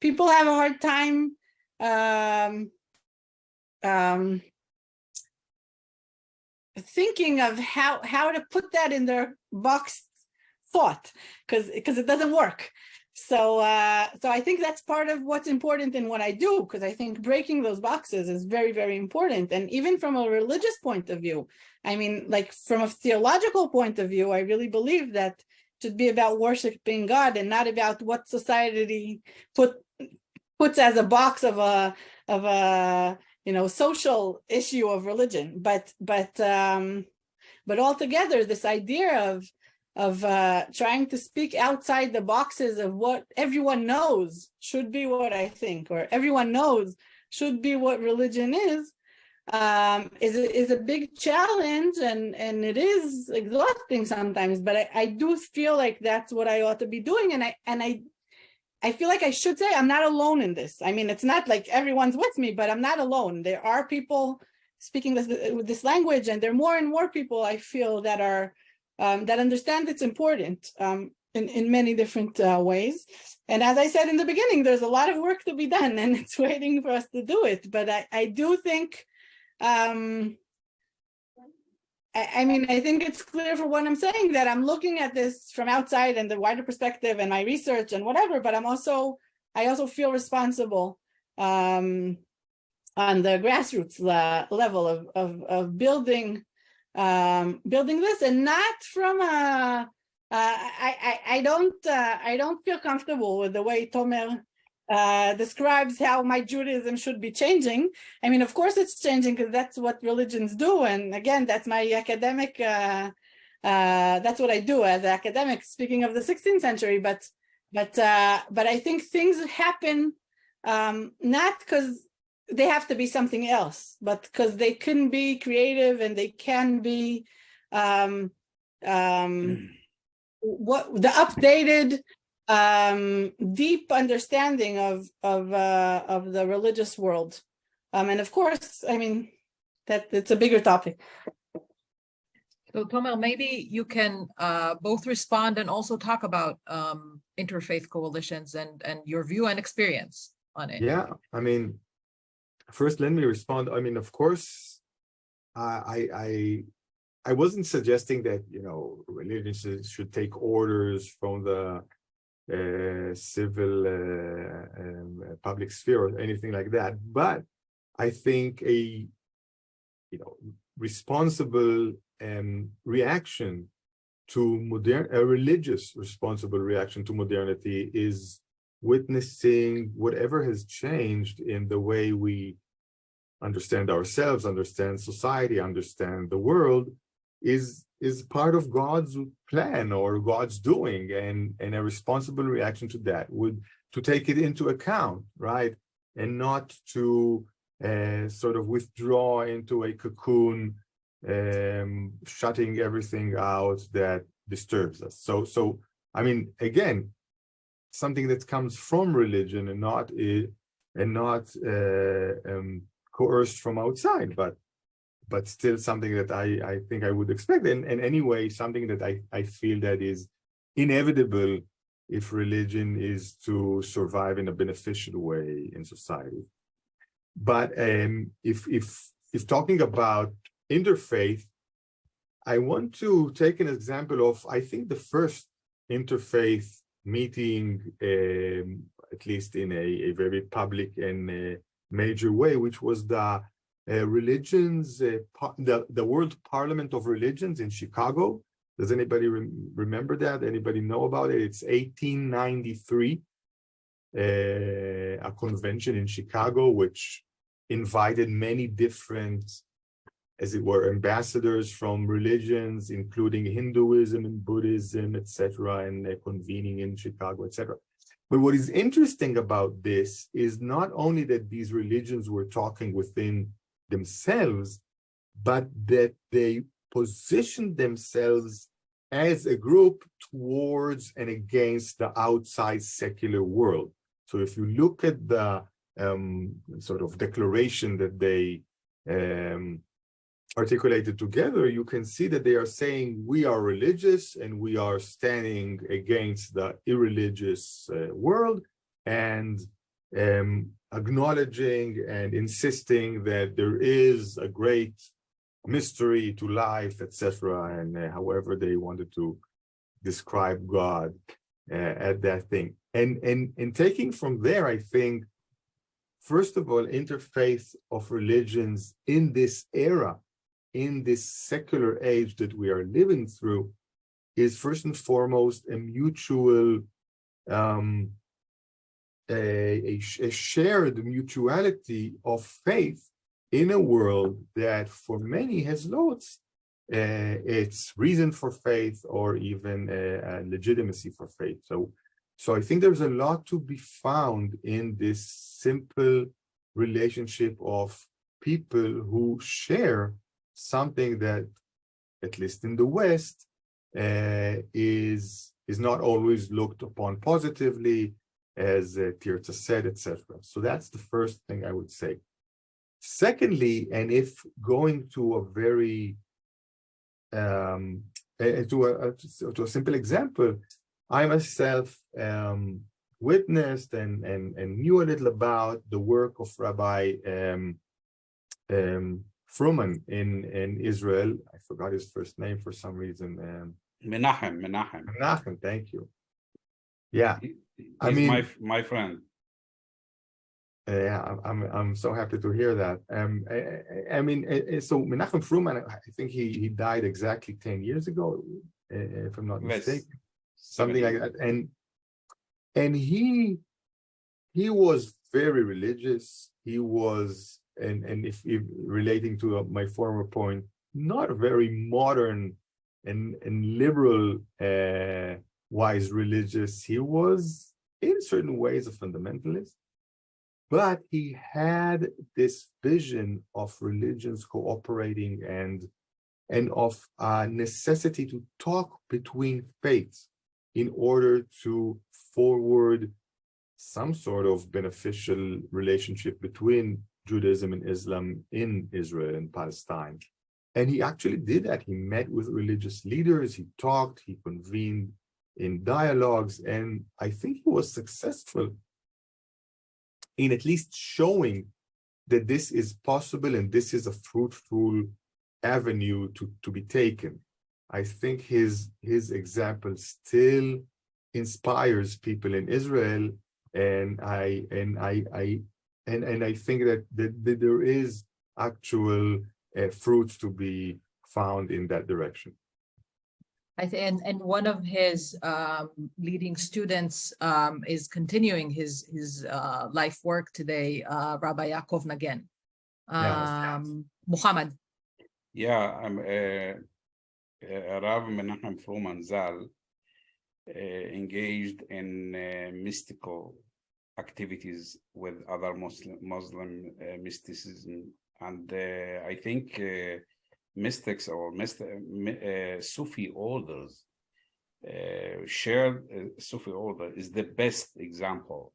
people have a hard time um, um, thinking of how how to put that in their box thought because because it doesn't work. So uh so i think that's part of what's important in what i do because i think breaking those boxes is very very important. And even from a religious point of view i mean like from a theological point of view i really believe that should be about worshiping god and not about what society put puts as a box of a of a you know social issue of religion but but um but altogether this idea of of uh trying to speak outside the boxes of what everyone knows should be what i think or everyone knows should be what religion is um, is, a- is a big challenge and, and it is exhausting sometimes, but I, I do feel like that's what I ought to be doing. And I, and I, I feel like I should say I'm not alone in this. I mean, it's not like everyone's with me, but I'm not alone. There are people speaking this, this language and there are more and more people I feel that are, um, that understand it's important um, in, in many different uh, ways. And as I said in the beginning, there's a lot of work to be done and it's waiting for us to do it. But I, I do think, um, I, mean, I think it's clear for what I'm saying that I'm looking at this from outside and the wider perspective and my research and whatever, but I'm also, I also feel responsible um, on the grassroots le- level of, of, of building, um, building this and not from a, uh, I, I, I don't, uh, I don't feel comfortable with the way Tomer uh, describes how my Judaism should be changing. I mean, of course it's changing because that's what religions do. And again, that's my academic, uh, uh, that's what I do as an academic, speaking of the 16th century, but, but, uh, but I think things happen um, not because they have to be something else, but because they can be creative and they can be um, um, what the updated um deep understanding of of uh of the religious world um and of course i mean that it's a bigger topic So Tomer, maybe you can uh, both respond and also talk about um, interfaith coalitions and, and your view and experience on it. Yeah, I mean, first let me respond. I mean, of course, I I I, I wasn't suggesting that you know religions should- should take orders from the civil uh, um, uh, public sphere or anything like that, but I think a you know responsible um, reaction to modern a religious responsible reaction to modernity is witnessing whatever has changed in the way we understand ourselves, understand society, understand the world, is is part of God's plan or God's doing, and and a responsible reaction to that would to take it into account, right, and not to uh, sort of withdraw into a cocoon, um, shutting everything out that disturbs us. So so I mean, again, something that comes from religion and not and not uh, um, coerced from outside, but but still something that I I think I would expect, and and anyway, something that I I feel that is inevitable if religion is to survive in a beneficial way in society. But um, if if if talking about interfaith, I want to take an example of I think the first interfaith meeting, um, at least in a, a very public and uh, major way, which was the religions, uh, the, the World Parliament of Religions in Chicago. Does anybody rem- remember that? Anybody know about it? It's 1893, uh, a convention in Chicago, which invited many different, as it were, ambassadors from religions, including Hinduism and Buddhism, etc., and uh, convening in Chicago, etc. But what is interesting about this is not only that these religions were talking within themselves, but that they position themselves as a group towards and against the outside secular world. So if you look at the um, sort of declaration that they um, articulated together, you can see that they are saying we are religious and we are standing against the irreligious uh, world and um, acknowledging and insisting that there is a great mystery to life, etc., and uh, however they wanted to describe God uh, at that thing. And, and, and taking from there, I think, first of all, interfaith of religions in this era, in this secular age that we are living through, is first and foremost a mutual, um, a, a, a shared mutuality of faith in a world that for many has lost uh, its reason for faith or even legitimacy for faith. So, so I think there's a lot to be found in this simple relationship of people who share something that, at least in the West, uh, is is not always looked upon positively, as uh, Tirza said, etc. So that's the first thing I would say. Secondly, and if going to a very um, to a to a simple example, I myself um, witnessed and, and, and knew a little about the work of Rabbi um, um, Froman in, in Israel. I forgot his first name for some reason. Um, Menachem, Menachem. Menachem, thank you. Yeah, He- I mean- my, my friend. uh, yeah, I'm, I'm, so happy to hear that. Um, I, I- mean, uh, uh, so Menachem Froman, I think he, he died exactly 10 years ago, if I'm not mistaken. something like that and and he he was very religious he was and and if, if relating to my former point not a very modern and and liberal uh wise religious he was in certain ways a fundamentalist but he had this vision of religions cooperating and and of uh, necessity to talk between faiths in order to forward some sort of beneficial relationship between Judaism and Islam in Israel and Palestine. And he actually did that. He met with religious leaders, he talked, he convened in dialogues, and I think he was successful in at least showing that this is possible and this is a fruitful avenue to, to be taken. I think his his example still inspires people in Israel, and I and I I and and I think that that, that there is actual uh, fruits to be found in that direction. I think, and, and one of his um, leading students um, is continuing his, his uh, life work today, uh, Rabbi Yaakov Nagen. Um, Muhammad, Yeah, I'm uh, uh, Rav Menachem Froman Zal uh, engaged in uh, mystical activities with other Muslim Muslim uh, mysticism, and uh, I think uh, mystics or uh, Sufi orders uh, shared uh, Sufi order is the best example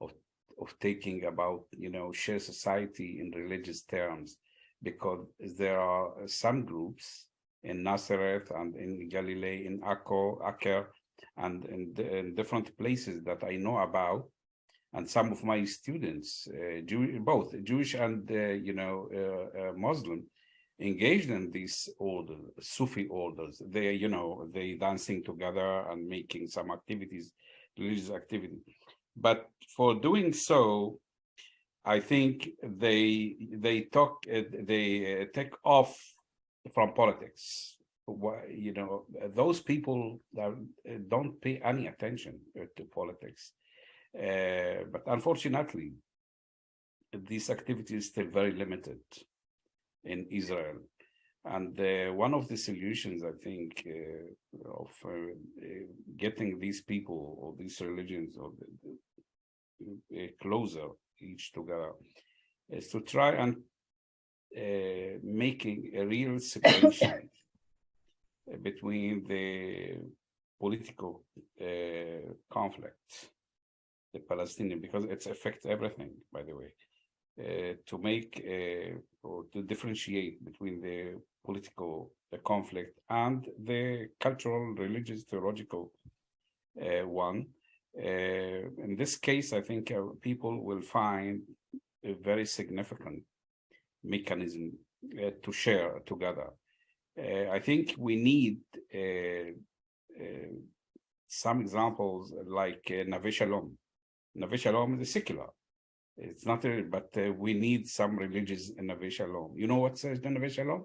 of of taking about you know share society in religious terms because there are some groups in Nazareth and in Galilee, in Akko, Aker, and in, in different places that I know about. And some of my students, uh, Jew, both Jewish and uh, you know uh, Muslim, engaged in these order, Sufi orders. They you know they dancing together and making some activities, religious activity. But for doing so, I think they they talk uh, they uh, take off from politics. You know those people uh, don't pay any attention to politics, uh, but unfortunately, these activities still very limited in Israel. And uh, one of the solutions, I think, uh, of uh, uh, getting these people or these religions or the, the, uh, closer each together is to try and making a real separation between the political conflict, the Palestinian, because it affects everything, by the way, to make uh, or to differentiate between the political uh, conflict and the cultural, religious, theological uh, one. Uh, in this case, I think uh, people will find a very significant mechanism uh, to share together. Uh, I think we need uh, uh, some examples like uh, Neve Shalom. Shalom is secular. It's not, a, but uh, we need some religious in Neve Shalom. You know what says the Neve Shalom?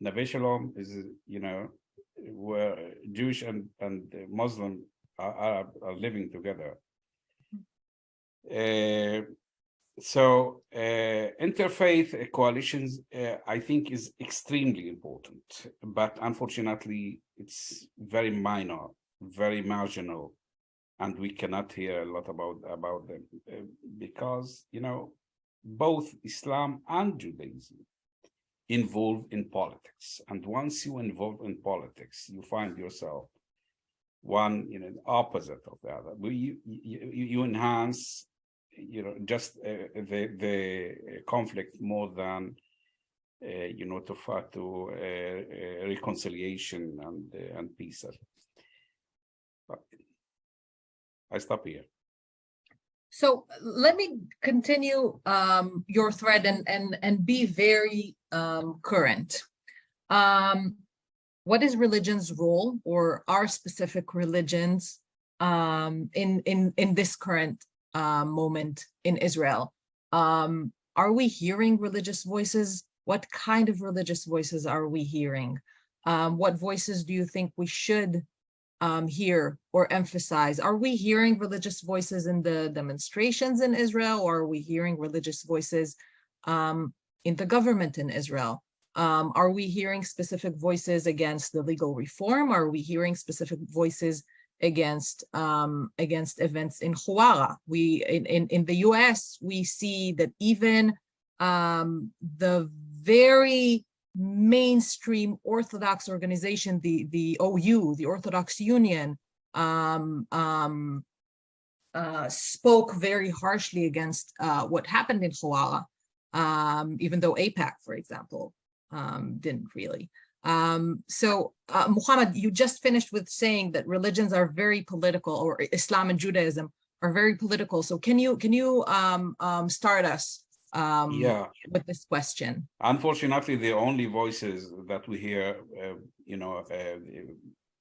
Neve Shalom is, you know, where Jewish and, and Muslim are, are, are living together. Uh, so uh, interfaith coalitions, uh, I think, is extremely important, but unfortunately, it's very minor, very marginal, and we cannot hear a lot about about them uh, because you know both Islam and Judaism involve in politics. And once you involve in politics, you find yourself one, you know, opposite of the other. You, you, you enhance, you know, just uh, the, the conflict more than, uh, you know, to to uh, uh, reconciliation and, uh, and peace. I stop here. So let me continue um, your thread and, and, and be very um, current. Um, what is religion's role or our specific religions um, in, in, in this current uh, moment in Israel? Um, are we hearing religious voices? What kind of religious voices are we hearing? Um, what voices do you think we should um, hear or emphasize? Are we hearing religious voices in the demonstrations in Israel, or are we hearing religious voices um, in the government in Israel? Um, are we hearing specific voices against the legal reform? Are we hearing specific voices against um, against events in Huwara? We in, in, in the US, we see that even um, the very mainstream Orthodox organization, the, the OU, the Orthodox Union, um, um, uh, spoke very harshly against uh, what happened in Huwara, um, even though AIPAC, for example, um, didn't really. Um, so, uh, Muhammad, you just finished with saying that religions are very political, or Islam and Judaism are very political. So, can you can you um, start us um, Yeah. with this question? Unfortunately, the only voices that we hear, uh, you know, uh,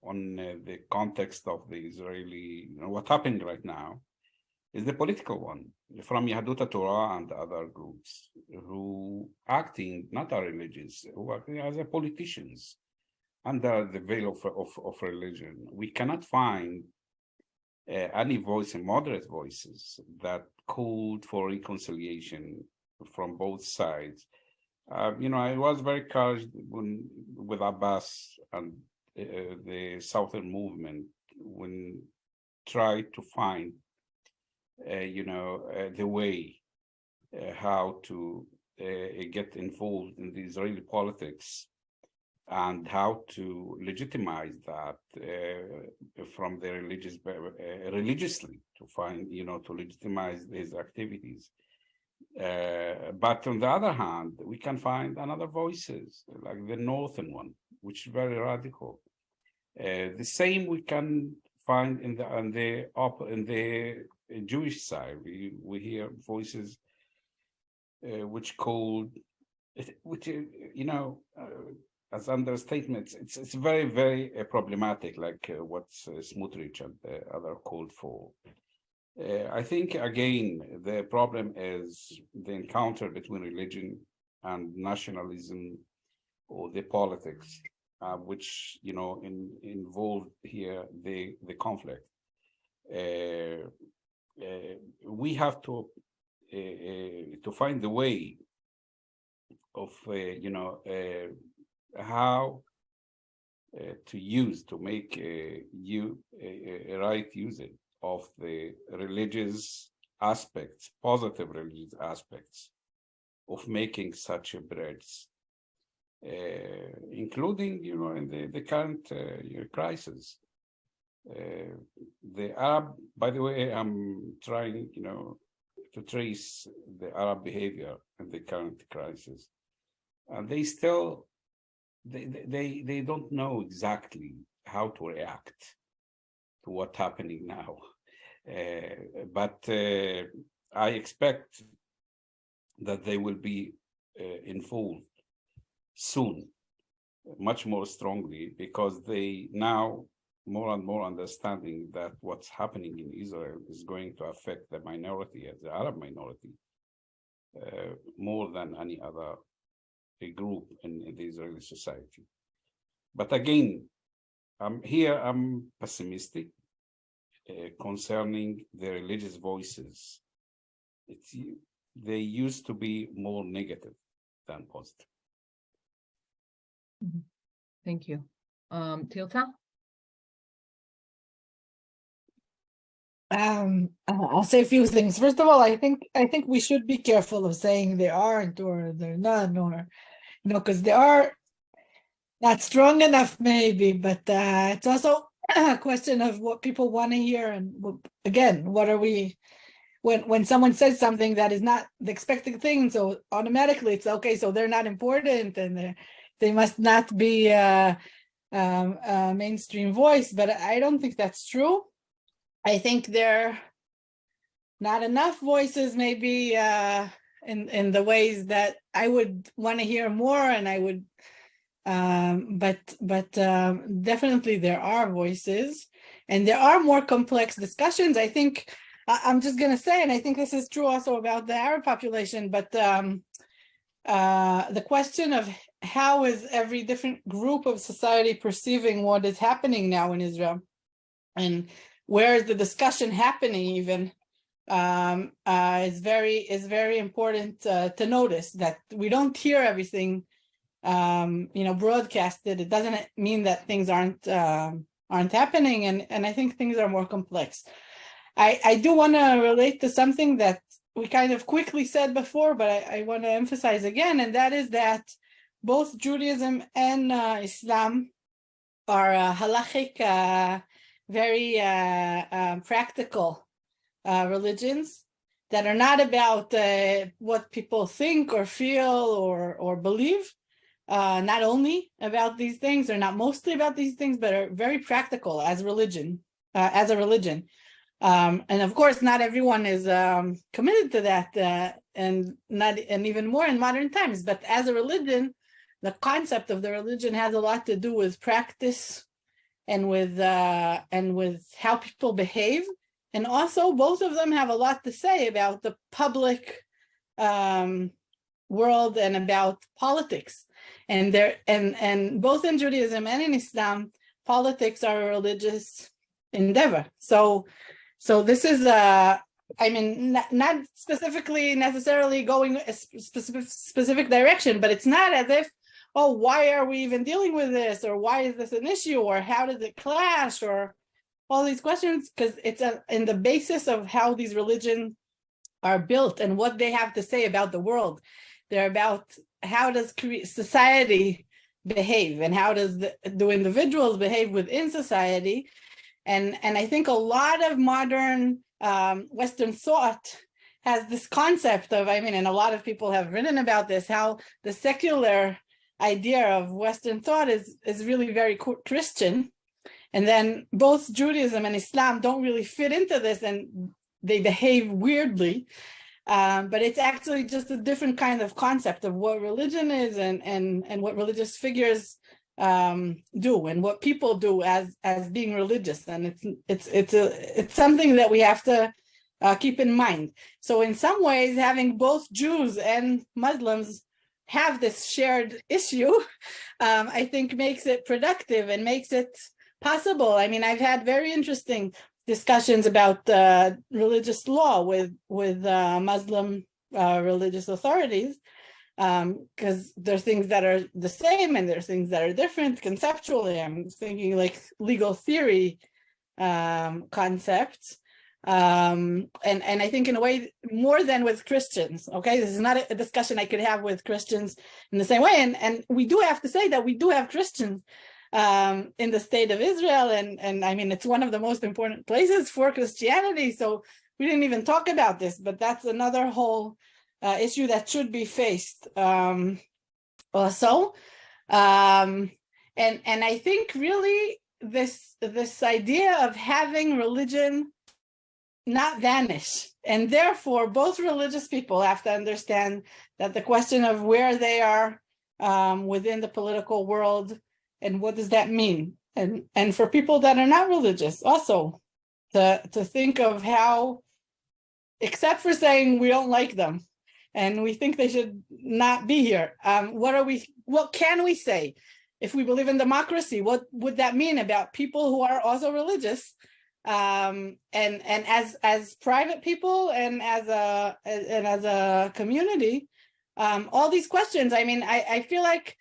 on uh, the context of the Israeli, you know, what happened right now, is the political one from Yahadut Torah and other groups who acting not are religious, who are as a politicians under the veil of, of, of religion. We cannot find uh, any voice, and moderate voices that called for reconciliation from both sides. Uh, you know, I was very encouraged when with Abbas and uh, the Southern movement when tried to find, uh, you know, uh, the way uh, how to uh, get involved in the Israeli politics and how to legitimize that from the religious religiously to find, you know, to legitimize these activities. Uh, but on the other hand, we can find another voices like the northern one, which is very radical. Uh, the same we can find in the on the up in the Jewish side. We we hear voices uh, which called, which you know, uh, as understatements. It's it's very very uh, problematic, like uh, what uh, Smotrich and the other called for. Uh, I think again the problem is the encounter between religion and nationalism or the politics, uh, which you know in, involved here the the conflict. Uh, uh, we have to uh, uh, to find the way of you know how to use to make you a, a right usage of the religious aspects, positive religious aspects of making such a bridge, uh, including, you know, in the, the current uh, crisis. Uh, the Arab, by the way, I'm trying, you know, to trace the Arab behavior in the current crisis. And they still, they, they, they don't know exactly how to react to what's happening now. Uh, but uh, I expect that they will be uh, involved soon, much more strongly, because they now more and more understanding that what's happening in Israel is going to affect the minority, the Arab minority, uh, more than any other group in, in the Israeli society. But again, I'm here, I'm pessimistic uh, concerning the religious voices. It's, they used to be more negative than positive. Thank you. Um, Tirza? Um, uh, I'll say a few things. First of all, I think I think we should be careful of saying they aren't or they're none or you know because they are not strong enough maybe, but uh, it's also a question of what people want to hear and again, what are we when when someone says something that is not the expected thing, so automatically it's okay, so they're not important and they must not be um, a mainstream voice, but I don't think that's true. I think there are not enough voices maybe uh, in in the ways that I would want to hear more, and I would, um, but but um, definitely there are voices, and there are more complex discussions. I think I'm just gonna say, and I think this is true also about the Arab population, but um, uh, the question of how is every different group of society perceiving what is happening now in Israel, and where is the discussion happening even um, uh, is very is very important uh, to notice that we don't hear everything um, you know broadcasted. It doesn't mean that things aren't um aren't happening, and and I think things are more complex. I I do want to relate to something that we kind of quickly said before, but I, I want to emphasize again, and that is that both Judaism and uh, Islam are uh, halachic uh, very uh, um, practical uh, religions that are not about uh, what people think or feel or or believe. Uh, not only about these things, or not mostly about these things, but are very practical as religion, uh, as a religion. Um, and of course, not everyone is um, committed to that, uh, and not and even more in modern times. But as a religion, the concept of the religion has a lot to do with practice and with uh, and with how people behave. And also both of them have a lot to say about the public um, world and about politics. And there and and both in Judaism and in Islam, politics are a religious endeavor. So so this is a I mean, not, not specifically necessarily going a specific specific direction, but it's not as if oh, why are we even dealing with this? Or why is this an issue? Or how does it clash? Or all these questions, because it's a, in the basis of how these religions are built and what they have to say about the world. They're about how does society behave and how does the, do individuals behave within society. And, and I think a lot of modern um, Western thought has this concept of, I mean, and a lot of people have written about this, how the secular idea of Western thought is, is really very Christian. And then both Judaism and Islam don't really fit into this and they behave weirdly. Um, but it's actually just a different kind of concept of what religion is and, and, and what religious figures um, do and what people do as, as being religious. And it's, it's, it's, a, it's something that we have to uh, keep in mind. So in some ways, having both Jews and Muslims have this shared issue, um, I think makes it productive and makes it possible. I mean, I've had very interesting discussions about uh, religious law with with uh, Muslim uh, religious authorities because um, there are things that are the same and there are things that are different conceptually. I'm thinking like legal theory um, concepts. Um, and, and I think in a way more than with Christians, okay, this is not a, discussion I could have with Christians in the same way. And, and we do have to say that we do have Christians um, in the state of Israel. And, and I mean, it's one of the most important places for Christianity. So we didn't even talk about this, but that's another whole uh, issue that should be faced um, also. Um, and, and I think really this, this idea of having religion not vanish. And therefore, both religious people have to understand that the question of where they are um, within the political world and what does that mean? And, and for people that are not religious also to, to think of how, except for saying we don't like them and we think they should not be here, um, what are we, what can we say? If we believe in democracy, what would that mean about people who are also religious um, and and as as private people and as a and as a community um, all these questions i mean i i feel like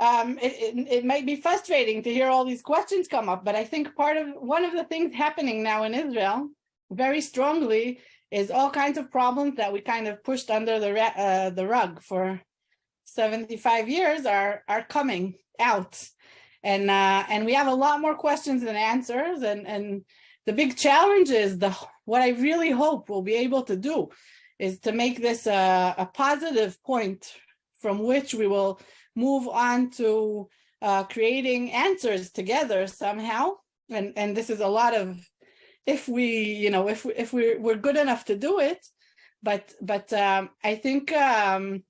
um, it, it, it might be frustrating to hear all these questions come up but i think part of one of the things happening now in israel very strongly is all kinds of problems that we kind of pushed under the uh, the rug for 75 years are are coming out. And uh and we have a lot more questions than answers and and the big challenge is the what i really hope we'll be able to do is to make this a, a positive point from which we will move on to uh creating answers together somehow. And and this is a lot of if we you know if we if we're we're good enough to do it. But but um i think um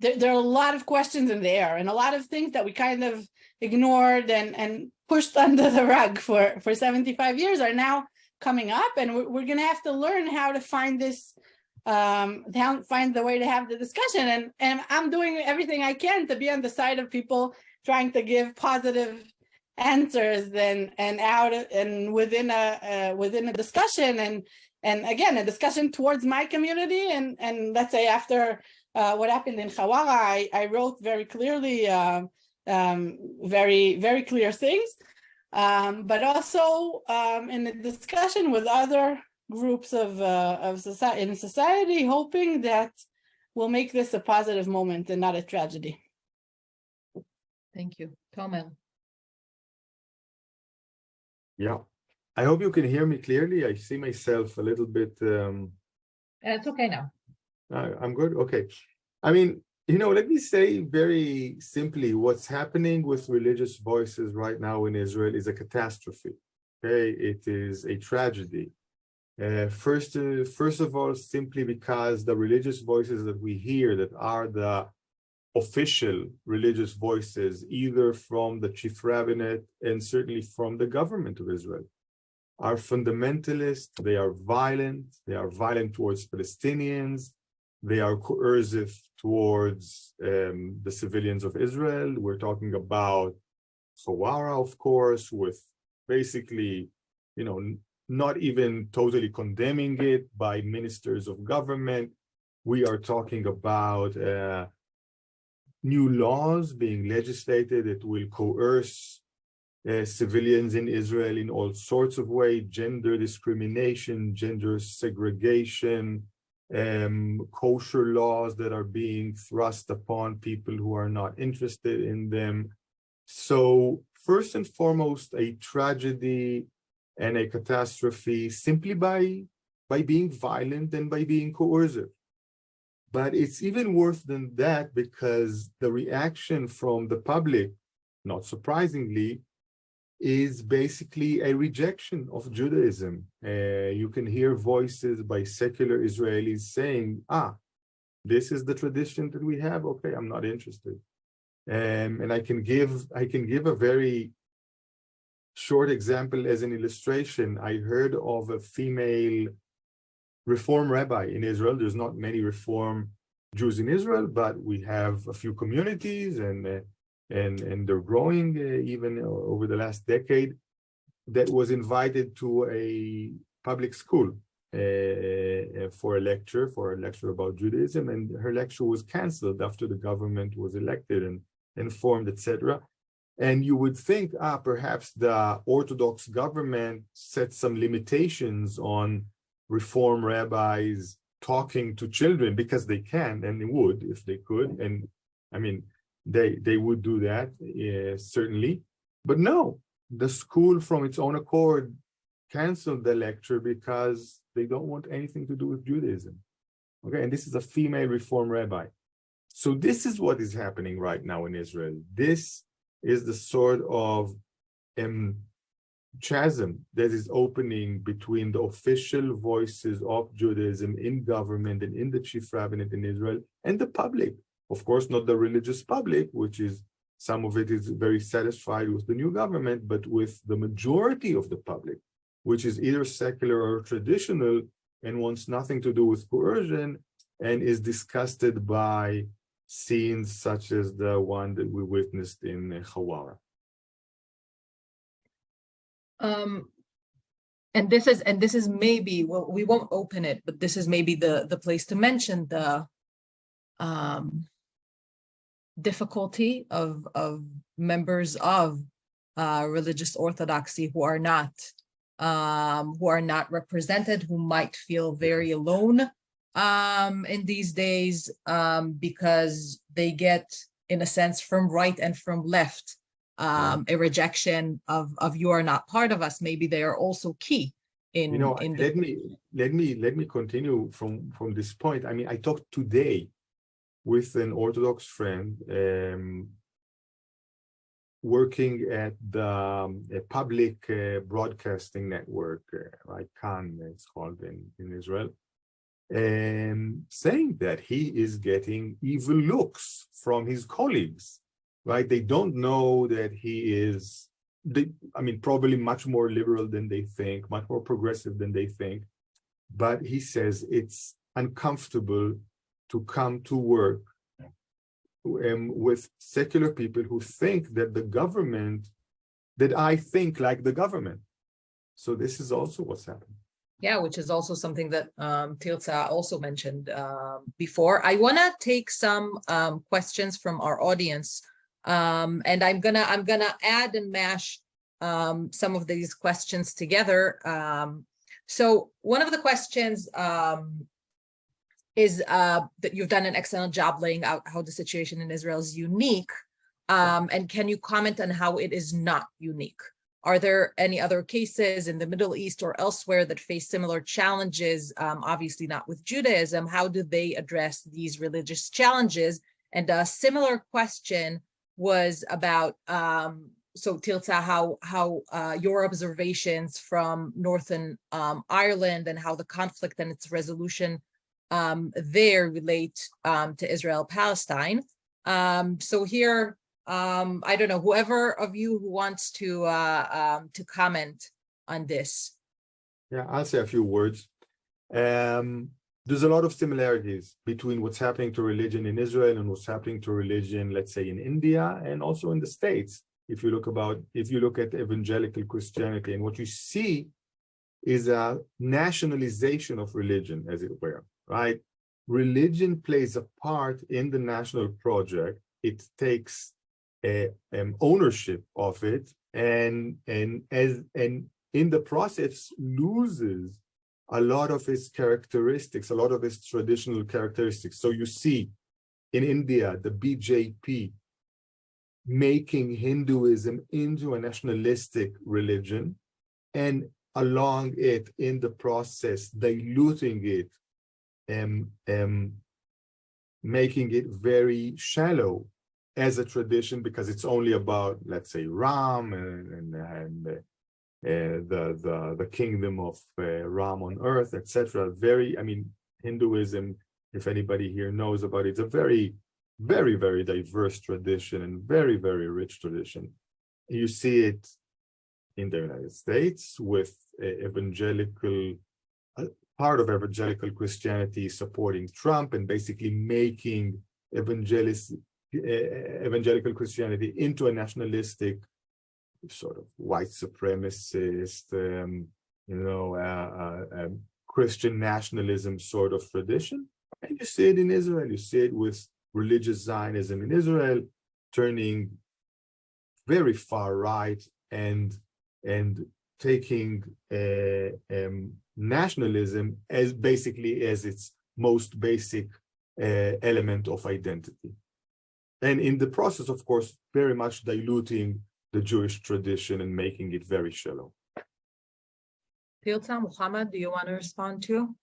there, there are a lot of questions in the air and a lot of things that we kind of ignored and and pushed under the rug for for 75 years are now coming up. And we're, we're gonna have to learn how to find this um find the way to have the discussion and and i'm doing everything i can to be on the side of people trying to give positive answers and and out and within a uh, within a discussion and and again a discussion towards my community and and let's say after uh, what happened in Huwara, I, I wrote very clearly, uh, um, very, very clear things. Um, but also um, in the discussion with other groups of, uh, of society, in society, hoping that we'll make this a positive moment and not a tragedy. Thank you. Tomer. Yeah. I hope you can hear me clearly. I see myself a little bit um Uh, It's okay now. I- I'm good, okay. I mean, you know, let me say very simply, what's happening with religious voices right now in Israel is a catastrophe. Okay, it is a tragedy. Uh, first, uh, first of all, simply because the religious voices that we hear that are the official religious voices, either from the chief rabbinate and certainly from the government of Israel, are fundamentalist, they are violent, they are violent towards Palestinians, they are coercive towards um, the civilians of Israel. We're talking about Huwara, of course, with basically, you know, not even totally condemning it by ministers of government. We are talking about uh, new laws being legislated that will coerce uh, civilians in Israel in all sorts of ways, gender discrimination, gender segregation, um, kosher laws that are being thrust upon people who are not interested in them. So first and foremost, a tragedy and a catastrophe simply by, by being violent and by being coercive. But it's even worse than that because the reaction from the public, not surprisingly, is basically a rejection of Judaism. Uh, you can hear voices by secular Israelis saying, ah, this is the tradition that we have. Okay, I'm not interested. Um, and I can give I can give a very short example as an illustration. I heard of a female reform rabbi in Israel. There's not many reform Jews in Israel, but we have a few communities and uh, and and they're growing uh, even over the last decade that was invited to a public school uh, for a lecture for a lecture about Judaism and her lecture was canceled after the government was elected and informed etc and you would think ah perhaps the orthodox government set some limitations on reform rabbis talking to children because they can and they would if they could. And i mean they they would do that uh, certainly. But no the school from its own accord canceled the lecture because they don't want anything to do with judaism. Okay and this is a female reform rabbi. So this is what is happening right now in israel. This is the sort of um chasm that is opening between the official voices of Judaism in government and in the chief rabbinate in Israel and the public. Of course, not the religious public, which is some of it is very satisfied with the new government, but with the majority of the public, which is either secular or traditional and wants nothing to do with coercion and is disgusted by scenes such as the one that we witnessed in Huwara. Um, and this is, and this is maybe, well, we won't open it, but this is maybe the, the place to mention the um, difficulty of, of members of uh, religious orthodoxy who are not um, who are not represented, who might feel very alone um, in these days um, because they get, in a sense, from right and from left, um, a rejection of, of you are not part of us. Maybe they are also key in, You know, in let me, let me, let me continue from, from this point. I mean, I talked today with an Orthodox friend, um, working at the um, a public uh, broadcasting network, uh, right? Kan, it's called in, in Israel, and saying that he is getting evil looks from his colleagues, right? They don't know that he is, they, I mean, probably much more liberal than they think, much more progressive than they think. But he says it's uncomfortable to come to work um, with secular people who think that the government, that I think like the government. So this is also what's happening. Yeah, which is also something that um, also mentioned um, before. I want to take some um, questions from our audience, um, and I'm gonna I'm gonna add and mash um, some of these questions together. Um, so one of the questions um, is uh, that you've done an excellent job laying out how the situation in Israel is unique. And can you comment on how it is not unique? Are there any other cases in the Middle East or elsewhere that face similar challenges? Um, obviously not with Judaism. How do they address these religious challenges? And a similar question was about, um, so Tirza, how, how uh, your observations from Northern um, Ireland and how the conflict and its resolution um, there relate um, to Israel Palestine. Um, so here, um, I don't know, whoever of you who wants to uh, um, to comment on this. Yeah, I'll say a few words. Um, there's a lot of similarities between what's happening to religion in Israel and what's happening to religion, let's say, in India and also in the States. If you look about, if you look at evangelical Christianity, and what you see is a nationalization of religion, as it were, right? Religion plays a part in the national project. It takes um, ownership of it, and and as and in the process loses a lot of its characteristics, a lot of its traditional characteristics. So you see in India, the BJP making Hinduism into a nationalistic religion and along it in the process, diluting it and um, making it very shallow as a tradition because it's only about, let's say, Ram and, and, and uh, the, the, the kingdom of uh, Ram on earth, etc. Very, I mean, Hinduism, if anybody here knows about it, it's a very, very, very diverse tradition and very, very rich tradition. You see it in the United States with uh, evangelical, part of evangelical Christianity supporting Trump and basically making evangelist, uh, evangelical Christianity into a nationalistic sort of white supremacist, um, you know, uh, uh, um, Christian nationalism sort of tradition. And you see it in Israel, you see it with religious Zionism in Israel, turning very far right and and taking uh, um, nationalism as basically as its most basic element of identity. And in the process, of course, very much diluting the Jewish tradition and making it very shallow. Tirza, Muhammad, do you want to respond to?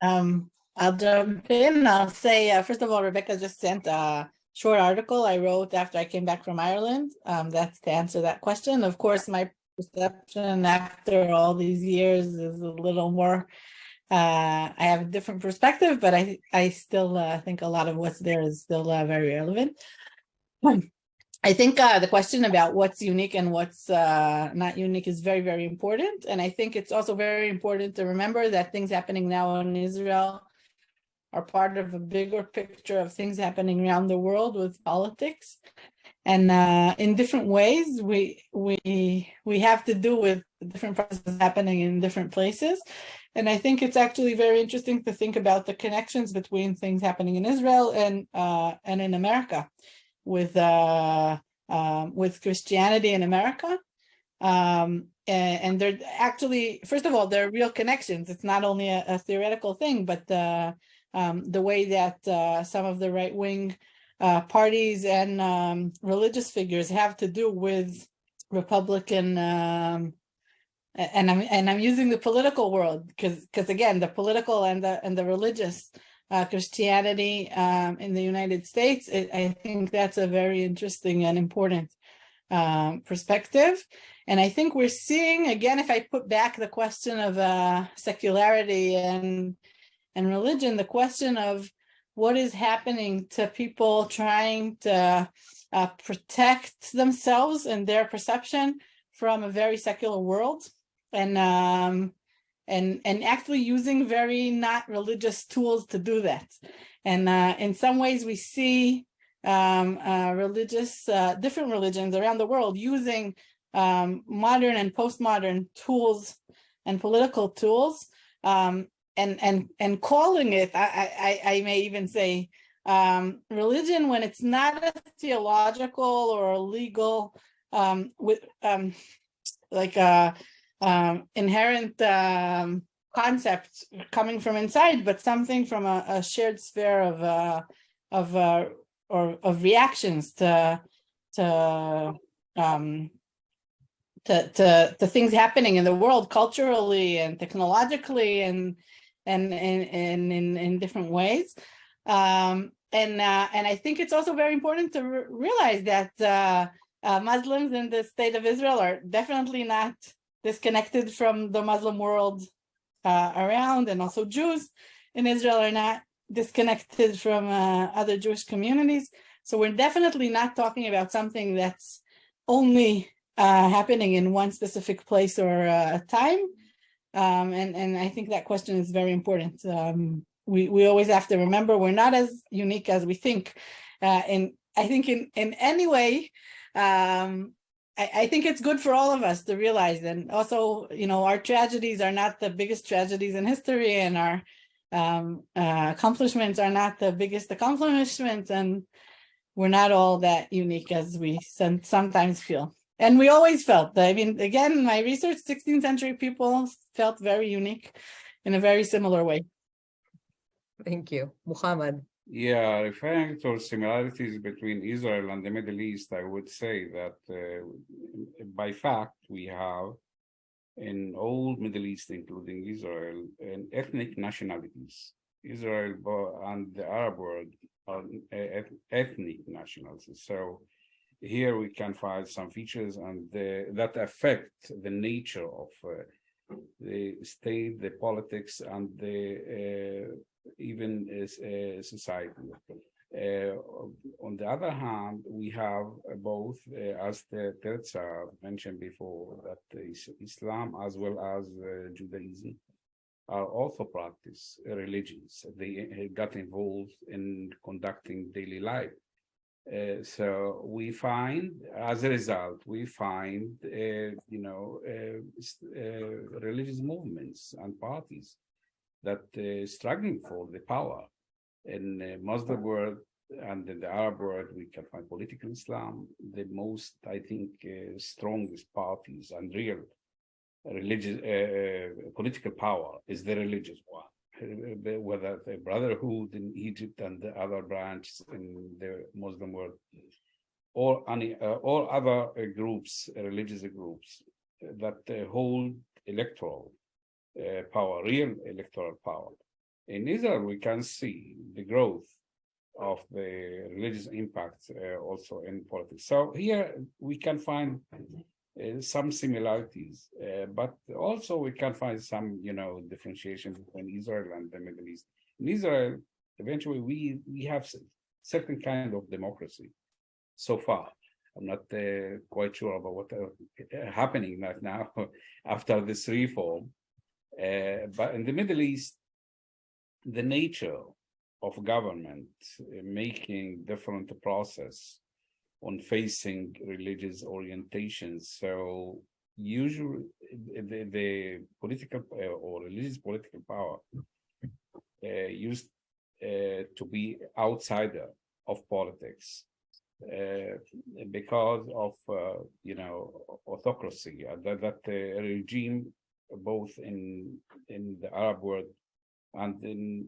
Um, I'll jump in. I'll say, uh, first of all, Rebecca just sent a short article I wrote after I came back from Ireland. Um, that's to answer that question. Of course, my perception after all these years is a little more, uh, I have a different perspective, but I, I still uh, think a lot of what's there is still uh, very relevant. I think uh, the question about what's unique and what's uh, not unique is very, very important. And I think it's also very important to remember that things happening now in Israel are part of a bigger picture of things happening around the world with politics. And uh, in different ways, we we we have to do with different processes happening in different places. And I think it's actually very interesting to think about the connections between things happening in Israel and uh, and in America with uh, uh, with Christianity in America. Um, and, and they're actually, first of all, there are real connections. It's not only a, a theoretical thing, but um, the way that uh, some of the right wing uh, parties and um, religious figures have to do with Republican um, and I'm and I'm using the political world because because again the political and the and the religious uh, Christianity um, in the United States it, I think that's a very interesting and important um, perspective. And I think we're seeing again if I put back the question of uh, secularity and and religion the question of what is happening to people trying to uh, protect themselves and their perception from a very secular world. And um and and actually using very not religious tools to do that. And uh in some ways we see um uh religious uh different religions around the world using um modern and postmodern tools and political tools um and and and calling it i i i may even say um religion when it's not a theological or a legal um with um like uh um, inherent um, concept coming from inside, but something from a, a shared sphere of uh, of uh, or of reactions to to um, to, to to things happening in the world culturally and technologically and and in in different ways. Um, and uh, and I think it's also very important to re realize that uh, uh, Muslims in the state of Israel are definitely not disconnected from the Muslim world uh, around and also Jews in Israel are not disconnected from uh, other Jewish communities. So we're definitely not talking about something that's only uh, happening in one specific place or time. Um, and, and I think that question is very important. Um, we, we always have to remember we're not as unique as we think. Uh, and I think in, in any way, um, I, think it's good for all of us to realize and also, you know, our tragedies are not the biggest tragedies in history and our um, uh, accomplishments are not the biggest accomplishments and we're not all that unique as we sometimes feel. And we always felt, that, I mean, again, my research, 16th century people felt very unique in a very similar way. Thank you. Muhammad. Yeah, referring to similarities between Israel and the Middle East, I would say that uh, by fact, we have in all Middle East, including Israel, and ethnic nationalities. Israel and the Arab world are ethnic nationalities. So here we can find some features and the, that affect the nature of uh, the state, the politics, and the uh, even a society. Uh, on the other hand, we have both, uh, as the Tirza mentioned before, that Islam as well as uh, Judaism are also practice religions. They got involved in conducting daily life. Uh, so we find, as a result, we find, uh, you know, uh, religious movements and parties that uh, struggling for the power. In the Muslim world and in the Arab world, we can find political Islam, the most, I think, uh, strongest parties and real religious uh, political power is the religious one. Whether the Brotherhood in Egypt and the other branches in the Muslim world, or any or other groups, religious groups that hold electoral uh, power, real electoral power. In Israel, we can see the growth of the religious impact uh, also in politics. So here we can find uh, some similarities, uh, but also we can find some, you know, differentiation between Israel and the Middle East. In Israel, eventually we we have certain kind of democracy so far. I'm not uh, quite sure about what uh, happening right now after this reform, uh, but in the Middle East, the nature of government making different process on facing religious orientations. So usually the, the political uh, or religious political power uh, used uh, to be outsider of politics because of uh, you know autocracy uh, that that uh, regime both in in the Arab world and in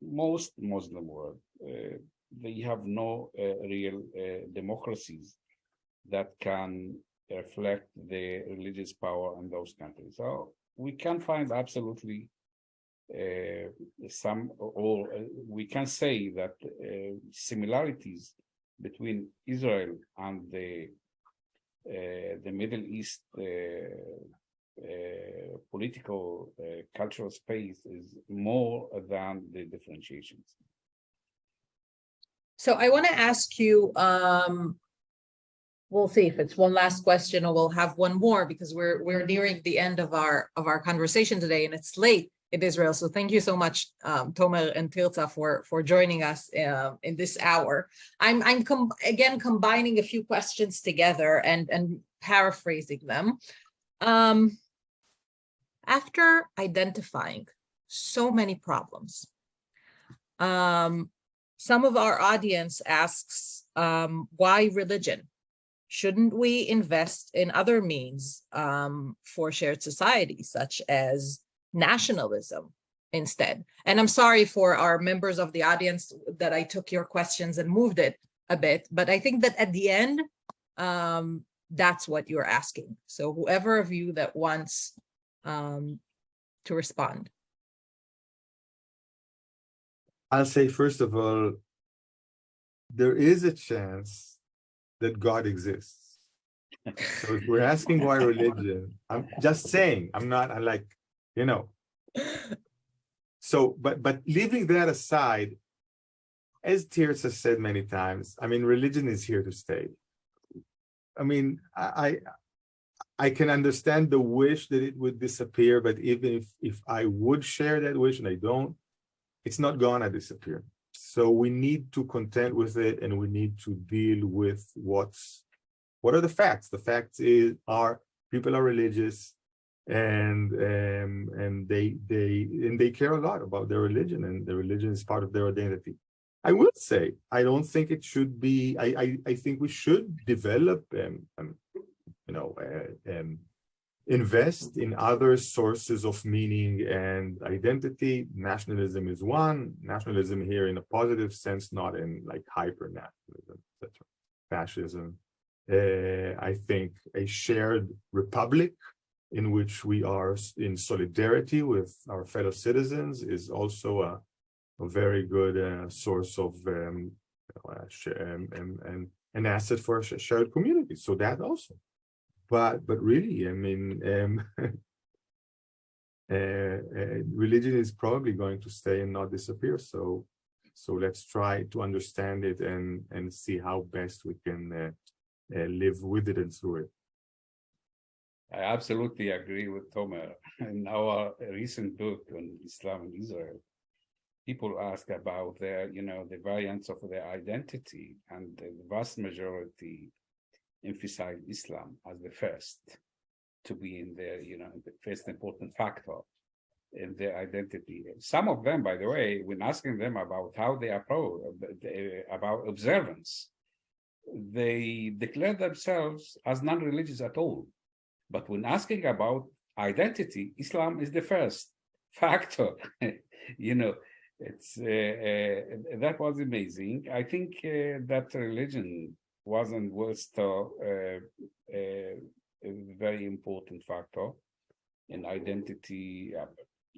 most Muslim world they have no uh, real uh, democracies that can reflect the religious power in those countries. So we can find absolutely uh, some or uh, we can say that uh, similarities between Israel and the uh, the Middle East political cultural space is more than the differentiations. So I want to ask you, um, we'll see if it's one last question or we'll have one more because we're, we're nearing the end of our, of our conversation today and it's late in Israel. So thank you so much, um, Tomer and Tirza for, for joining us uh, in this hour. I'm, I'm com again combining a few questions together and, and paraphrasing them. Um, after identifying so many problems, um, some of our audience asks, um, why religion? Shouldn't we invest in other means um, for shared society, such as nationalism instead? And I'm sorry for our members of the audience that I took your questions and moved it a bit, but I think that at the end, um, that's what you're asking. So whoever of you that wants um, to respond. I'll say, first of all, there is a chance that God exists. So if we're asking why religion, I'm just saying, I'm not, I'm like, you know. So, but, but leaving that aside, as Tirza has said many times, I mean, religion is here to stay. I mean, I, I can understand the wish that it would disappear, but even if, if I would share that wish and I don't, it's not gonna disappear. So we need to contend with it and we need to deal with what's, what are the facts? The facts is, are people are religious and um, and they they and they care a lot about their religion and their religion is part of their identity. I will say, I don't think it should be, I, I, I think we should develop, um, um, you know, uh, um, invest in other sources of meaning and identity. Nationalism is one, nationalism here in a positive sense, not in like hyper-nationalism, etc. Fascism. Uh, I think a shared republic in which we are in solidarity with our fellow citizens is also a, a very good uh, source of um, uh, um, and, and an asset for a shared community. So that also but but really, I mean, um, uh, uh, religion is probably going to stay and not disappear. So so let's try to understand it and and see how best we can uh, uh live with it and through it. I absolutely agree with Tomer. In our recent book on Islam and Israel, people ask about their, you know, the variants of their identity, and the vast majority emphasize Islam as the first to be in their, you know, the first important factor in their identity. Some of them, by the way, when asking them about how they approach about observance, they declare themselves as non-religious at all. But when asking about identity, Islam is the first factor. you know, it's uh, uh, that was amazing. I think uh, that religion wasn't was still uh, uh, a very important factor in identity. Uh,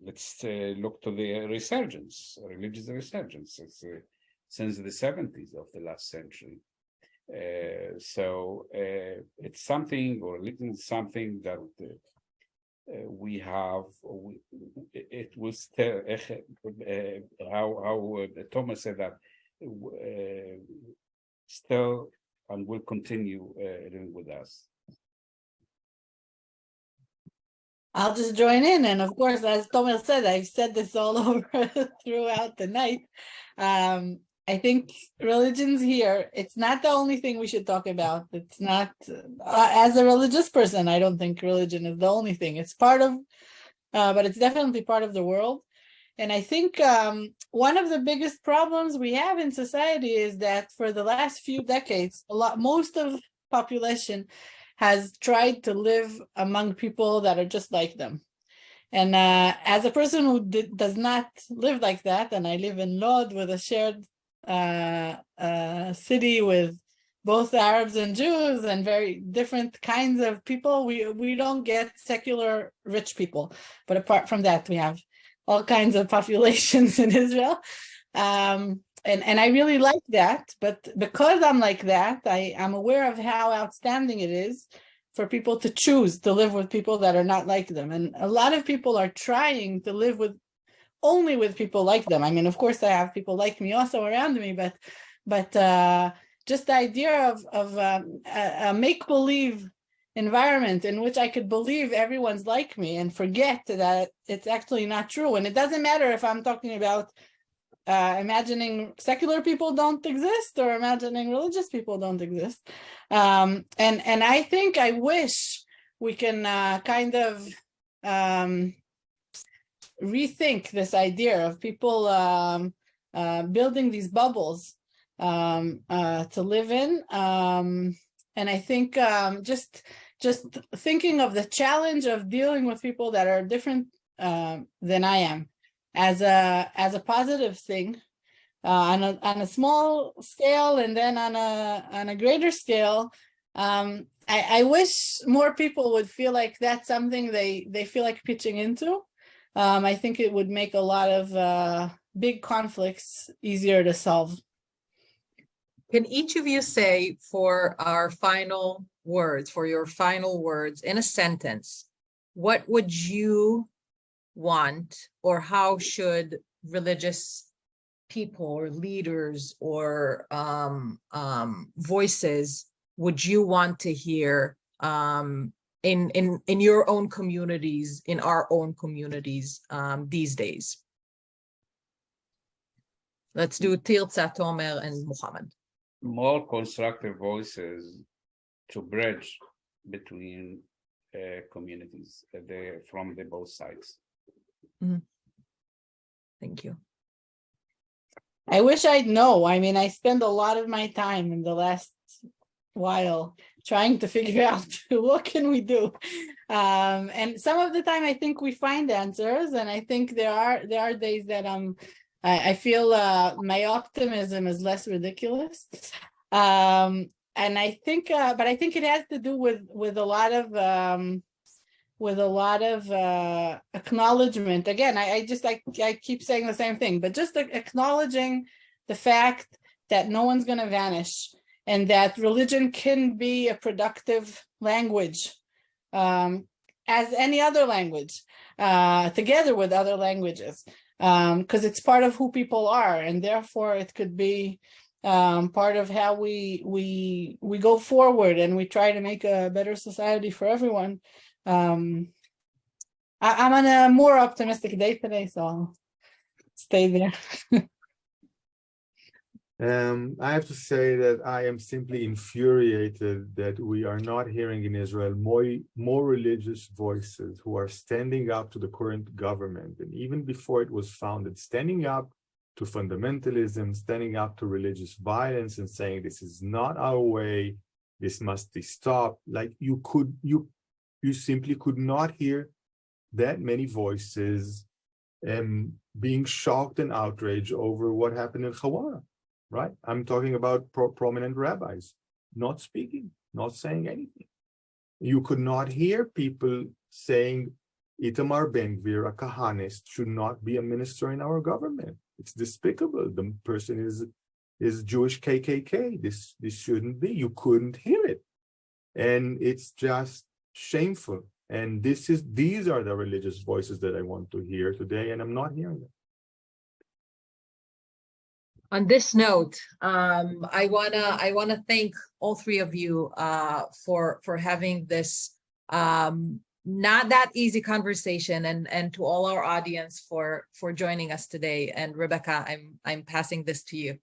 let's uh, look to the resurgence, religious resurgence uh, since the 70s of the last century. Uh, so it's something, or is something that we have. We, it was how how Thomas said that still and will continue uh, living with us. I'll just join in. And of course, as Thomas said, I've said this all over throughout the night. Um, I think religion's here. It's not the only thing we should talk about. It's not, uh, as a religious person, I don't think religion is the only thing. It's part of, uh, but it's definitely part of the world. And I think um, one of the biggest problems we have in society is that for the last few decades, a lot, most of population has tried to live among people that are just like them. And uh, as a person who did, does not live like that, and I live in Lod with a shared uh, uh, city with both Arabs and Jews and very different kinds of people, we, we don't get secular rich people. But apart from that, we have all kinds of populations in Israel. Um, and, and I really like that, but because I'm like that, I I'm aware of how outstanding it is for people to choose to live with people that are not like them. And a lot of people are trying to live with only with people like them. I mean, of course, I have people like me also around me, but but uh, just the idea of, of um, a, a make-believe environment in which I could believe everyone's like me and forget that it's actually not true. And it doesn't matter if I'm talking about uh, imagining secular people don't exist or imagining religious people don't exist. Um, and, and I think I wish we can uh, kind of um, rethink this idea of people um, uh, building these bubbles um, uh, to live in. And I think um, just just thinking of the challenge of dealing with people that are different uh, than I am as a as a positive thing uh, on a on a small scale and then on a on a greater scale. Um, I, I wish more people would feel like that's something they they feel like pitching into. Um, I think it would make a lot of uh, big conflicts easier to solve. Can each of you say for our final words, for your final words in a sentence, what would you want or how should religious people or leaders or um, um, voices would you want to hear um, in, in, in your own communities, in our own communities um, these days? Let's do Tirza, Tomer, and Muhammad. More constructive voices to bridge between uh, communities uh, the, from the both sides. Thank you. I wish I'd know. I mean, I spend a lot of my time in the last while trying to figure out what can we do. Um, and some of the time I think we find answers and I think there are there are days that um I, I feel uh, my optimism is less ridiculous. Um, and I think uh, but I think it has to do with with a lot of um with a lot of uh, acknowledgement. Again, I, I just, I, I keep saying the same thing, but just acknowledging the fact that no one's going to vanish and that religion can be a productive language um, as any other language uh, together with other languages because um, it's part of who people are and therefore it could be um, part of how we we we go forward and we try to make a better society for everyone um, I, I'm on a more optimistic day today, so I'll stay there. Um, I have to say that I am simply infuriated that we are not hearing in Israel more, more religious voices who are standing up to the current government. And even before it was founded, standing up to fundamentalism, standing up to religious violence and saying this is not our way, this must be stopped. Like you could, you you simply could not hear that many voices um, being shocked and outraged over what happened in Huwara, right? I'm talking about pro prominent rabbis not speaking, not saying anything. You could not hear people saying Itamar Ben-Gvir, a Kahanist, should not be a minister in our government. It's despicable. The person is is Jewish KKK. This this shouldn't be. You couldn't hear it, and it's just shameful. And this is these are the religious voices that I want to hear today, and I'm not hearing them. On this note, um, I wanna I wanna thank all three of you uh, for for having this um, not that easy conversation, and and to all our audience for for joining us today. And Rebecca, I'm I'm passing this to you.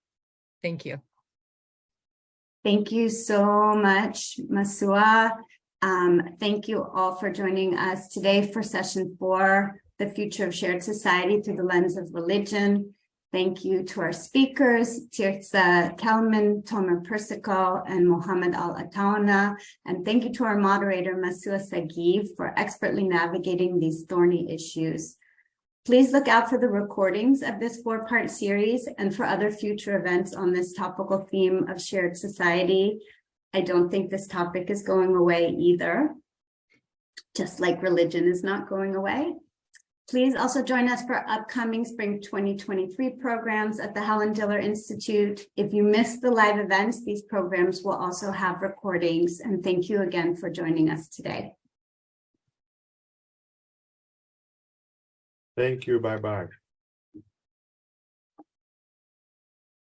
Thank you. Thank you so much, Masua. Um, thank you all for joining us today for session four the future of shared society through the lens of religion. Thank you to our speakers, Tirza Kelman, Tomer Persico, and Mohammed Al-Atawneh. And thank you to our moderator, Masua Sagiv, for expertly navigating these thorny issues. Please look out for the recordings of this four-part series and for other future events on this topical theme of shared society. I don't think this topic is going away either, just like religion is not going away. Please also join us for upcoming spring 2023 programs at the Helen Diller Institute. If you missed the live events, these programs will also have recordings. And thank you again for joining us today. Thank you. Bye bye.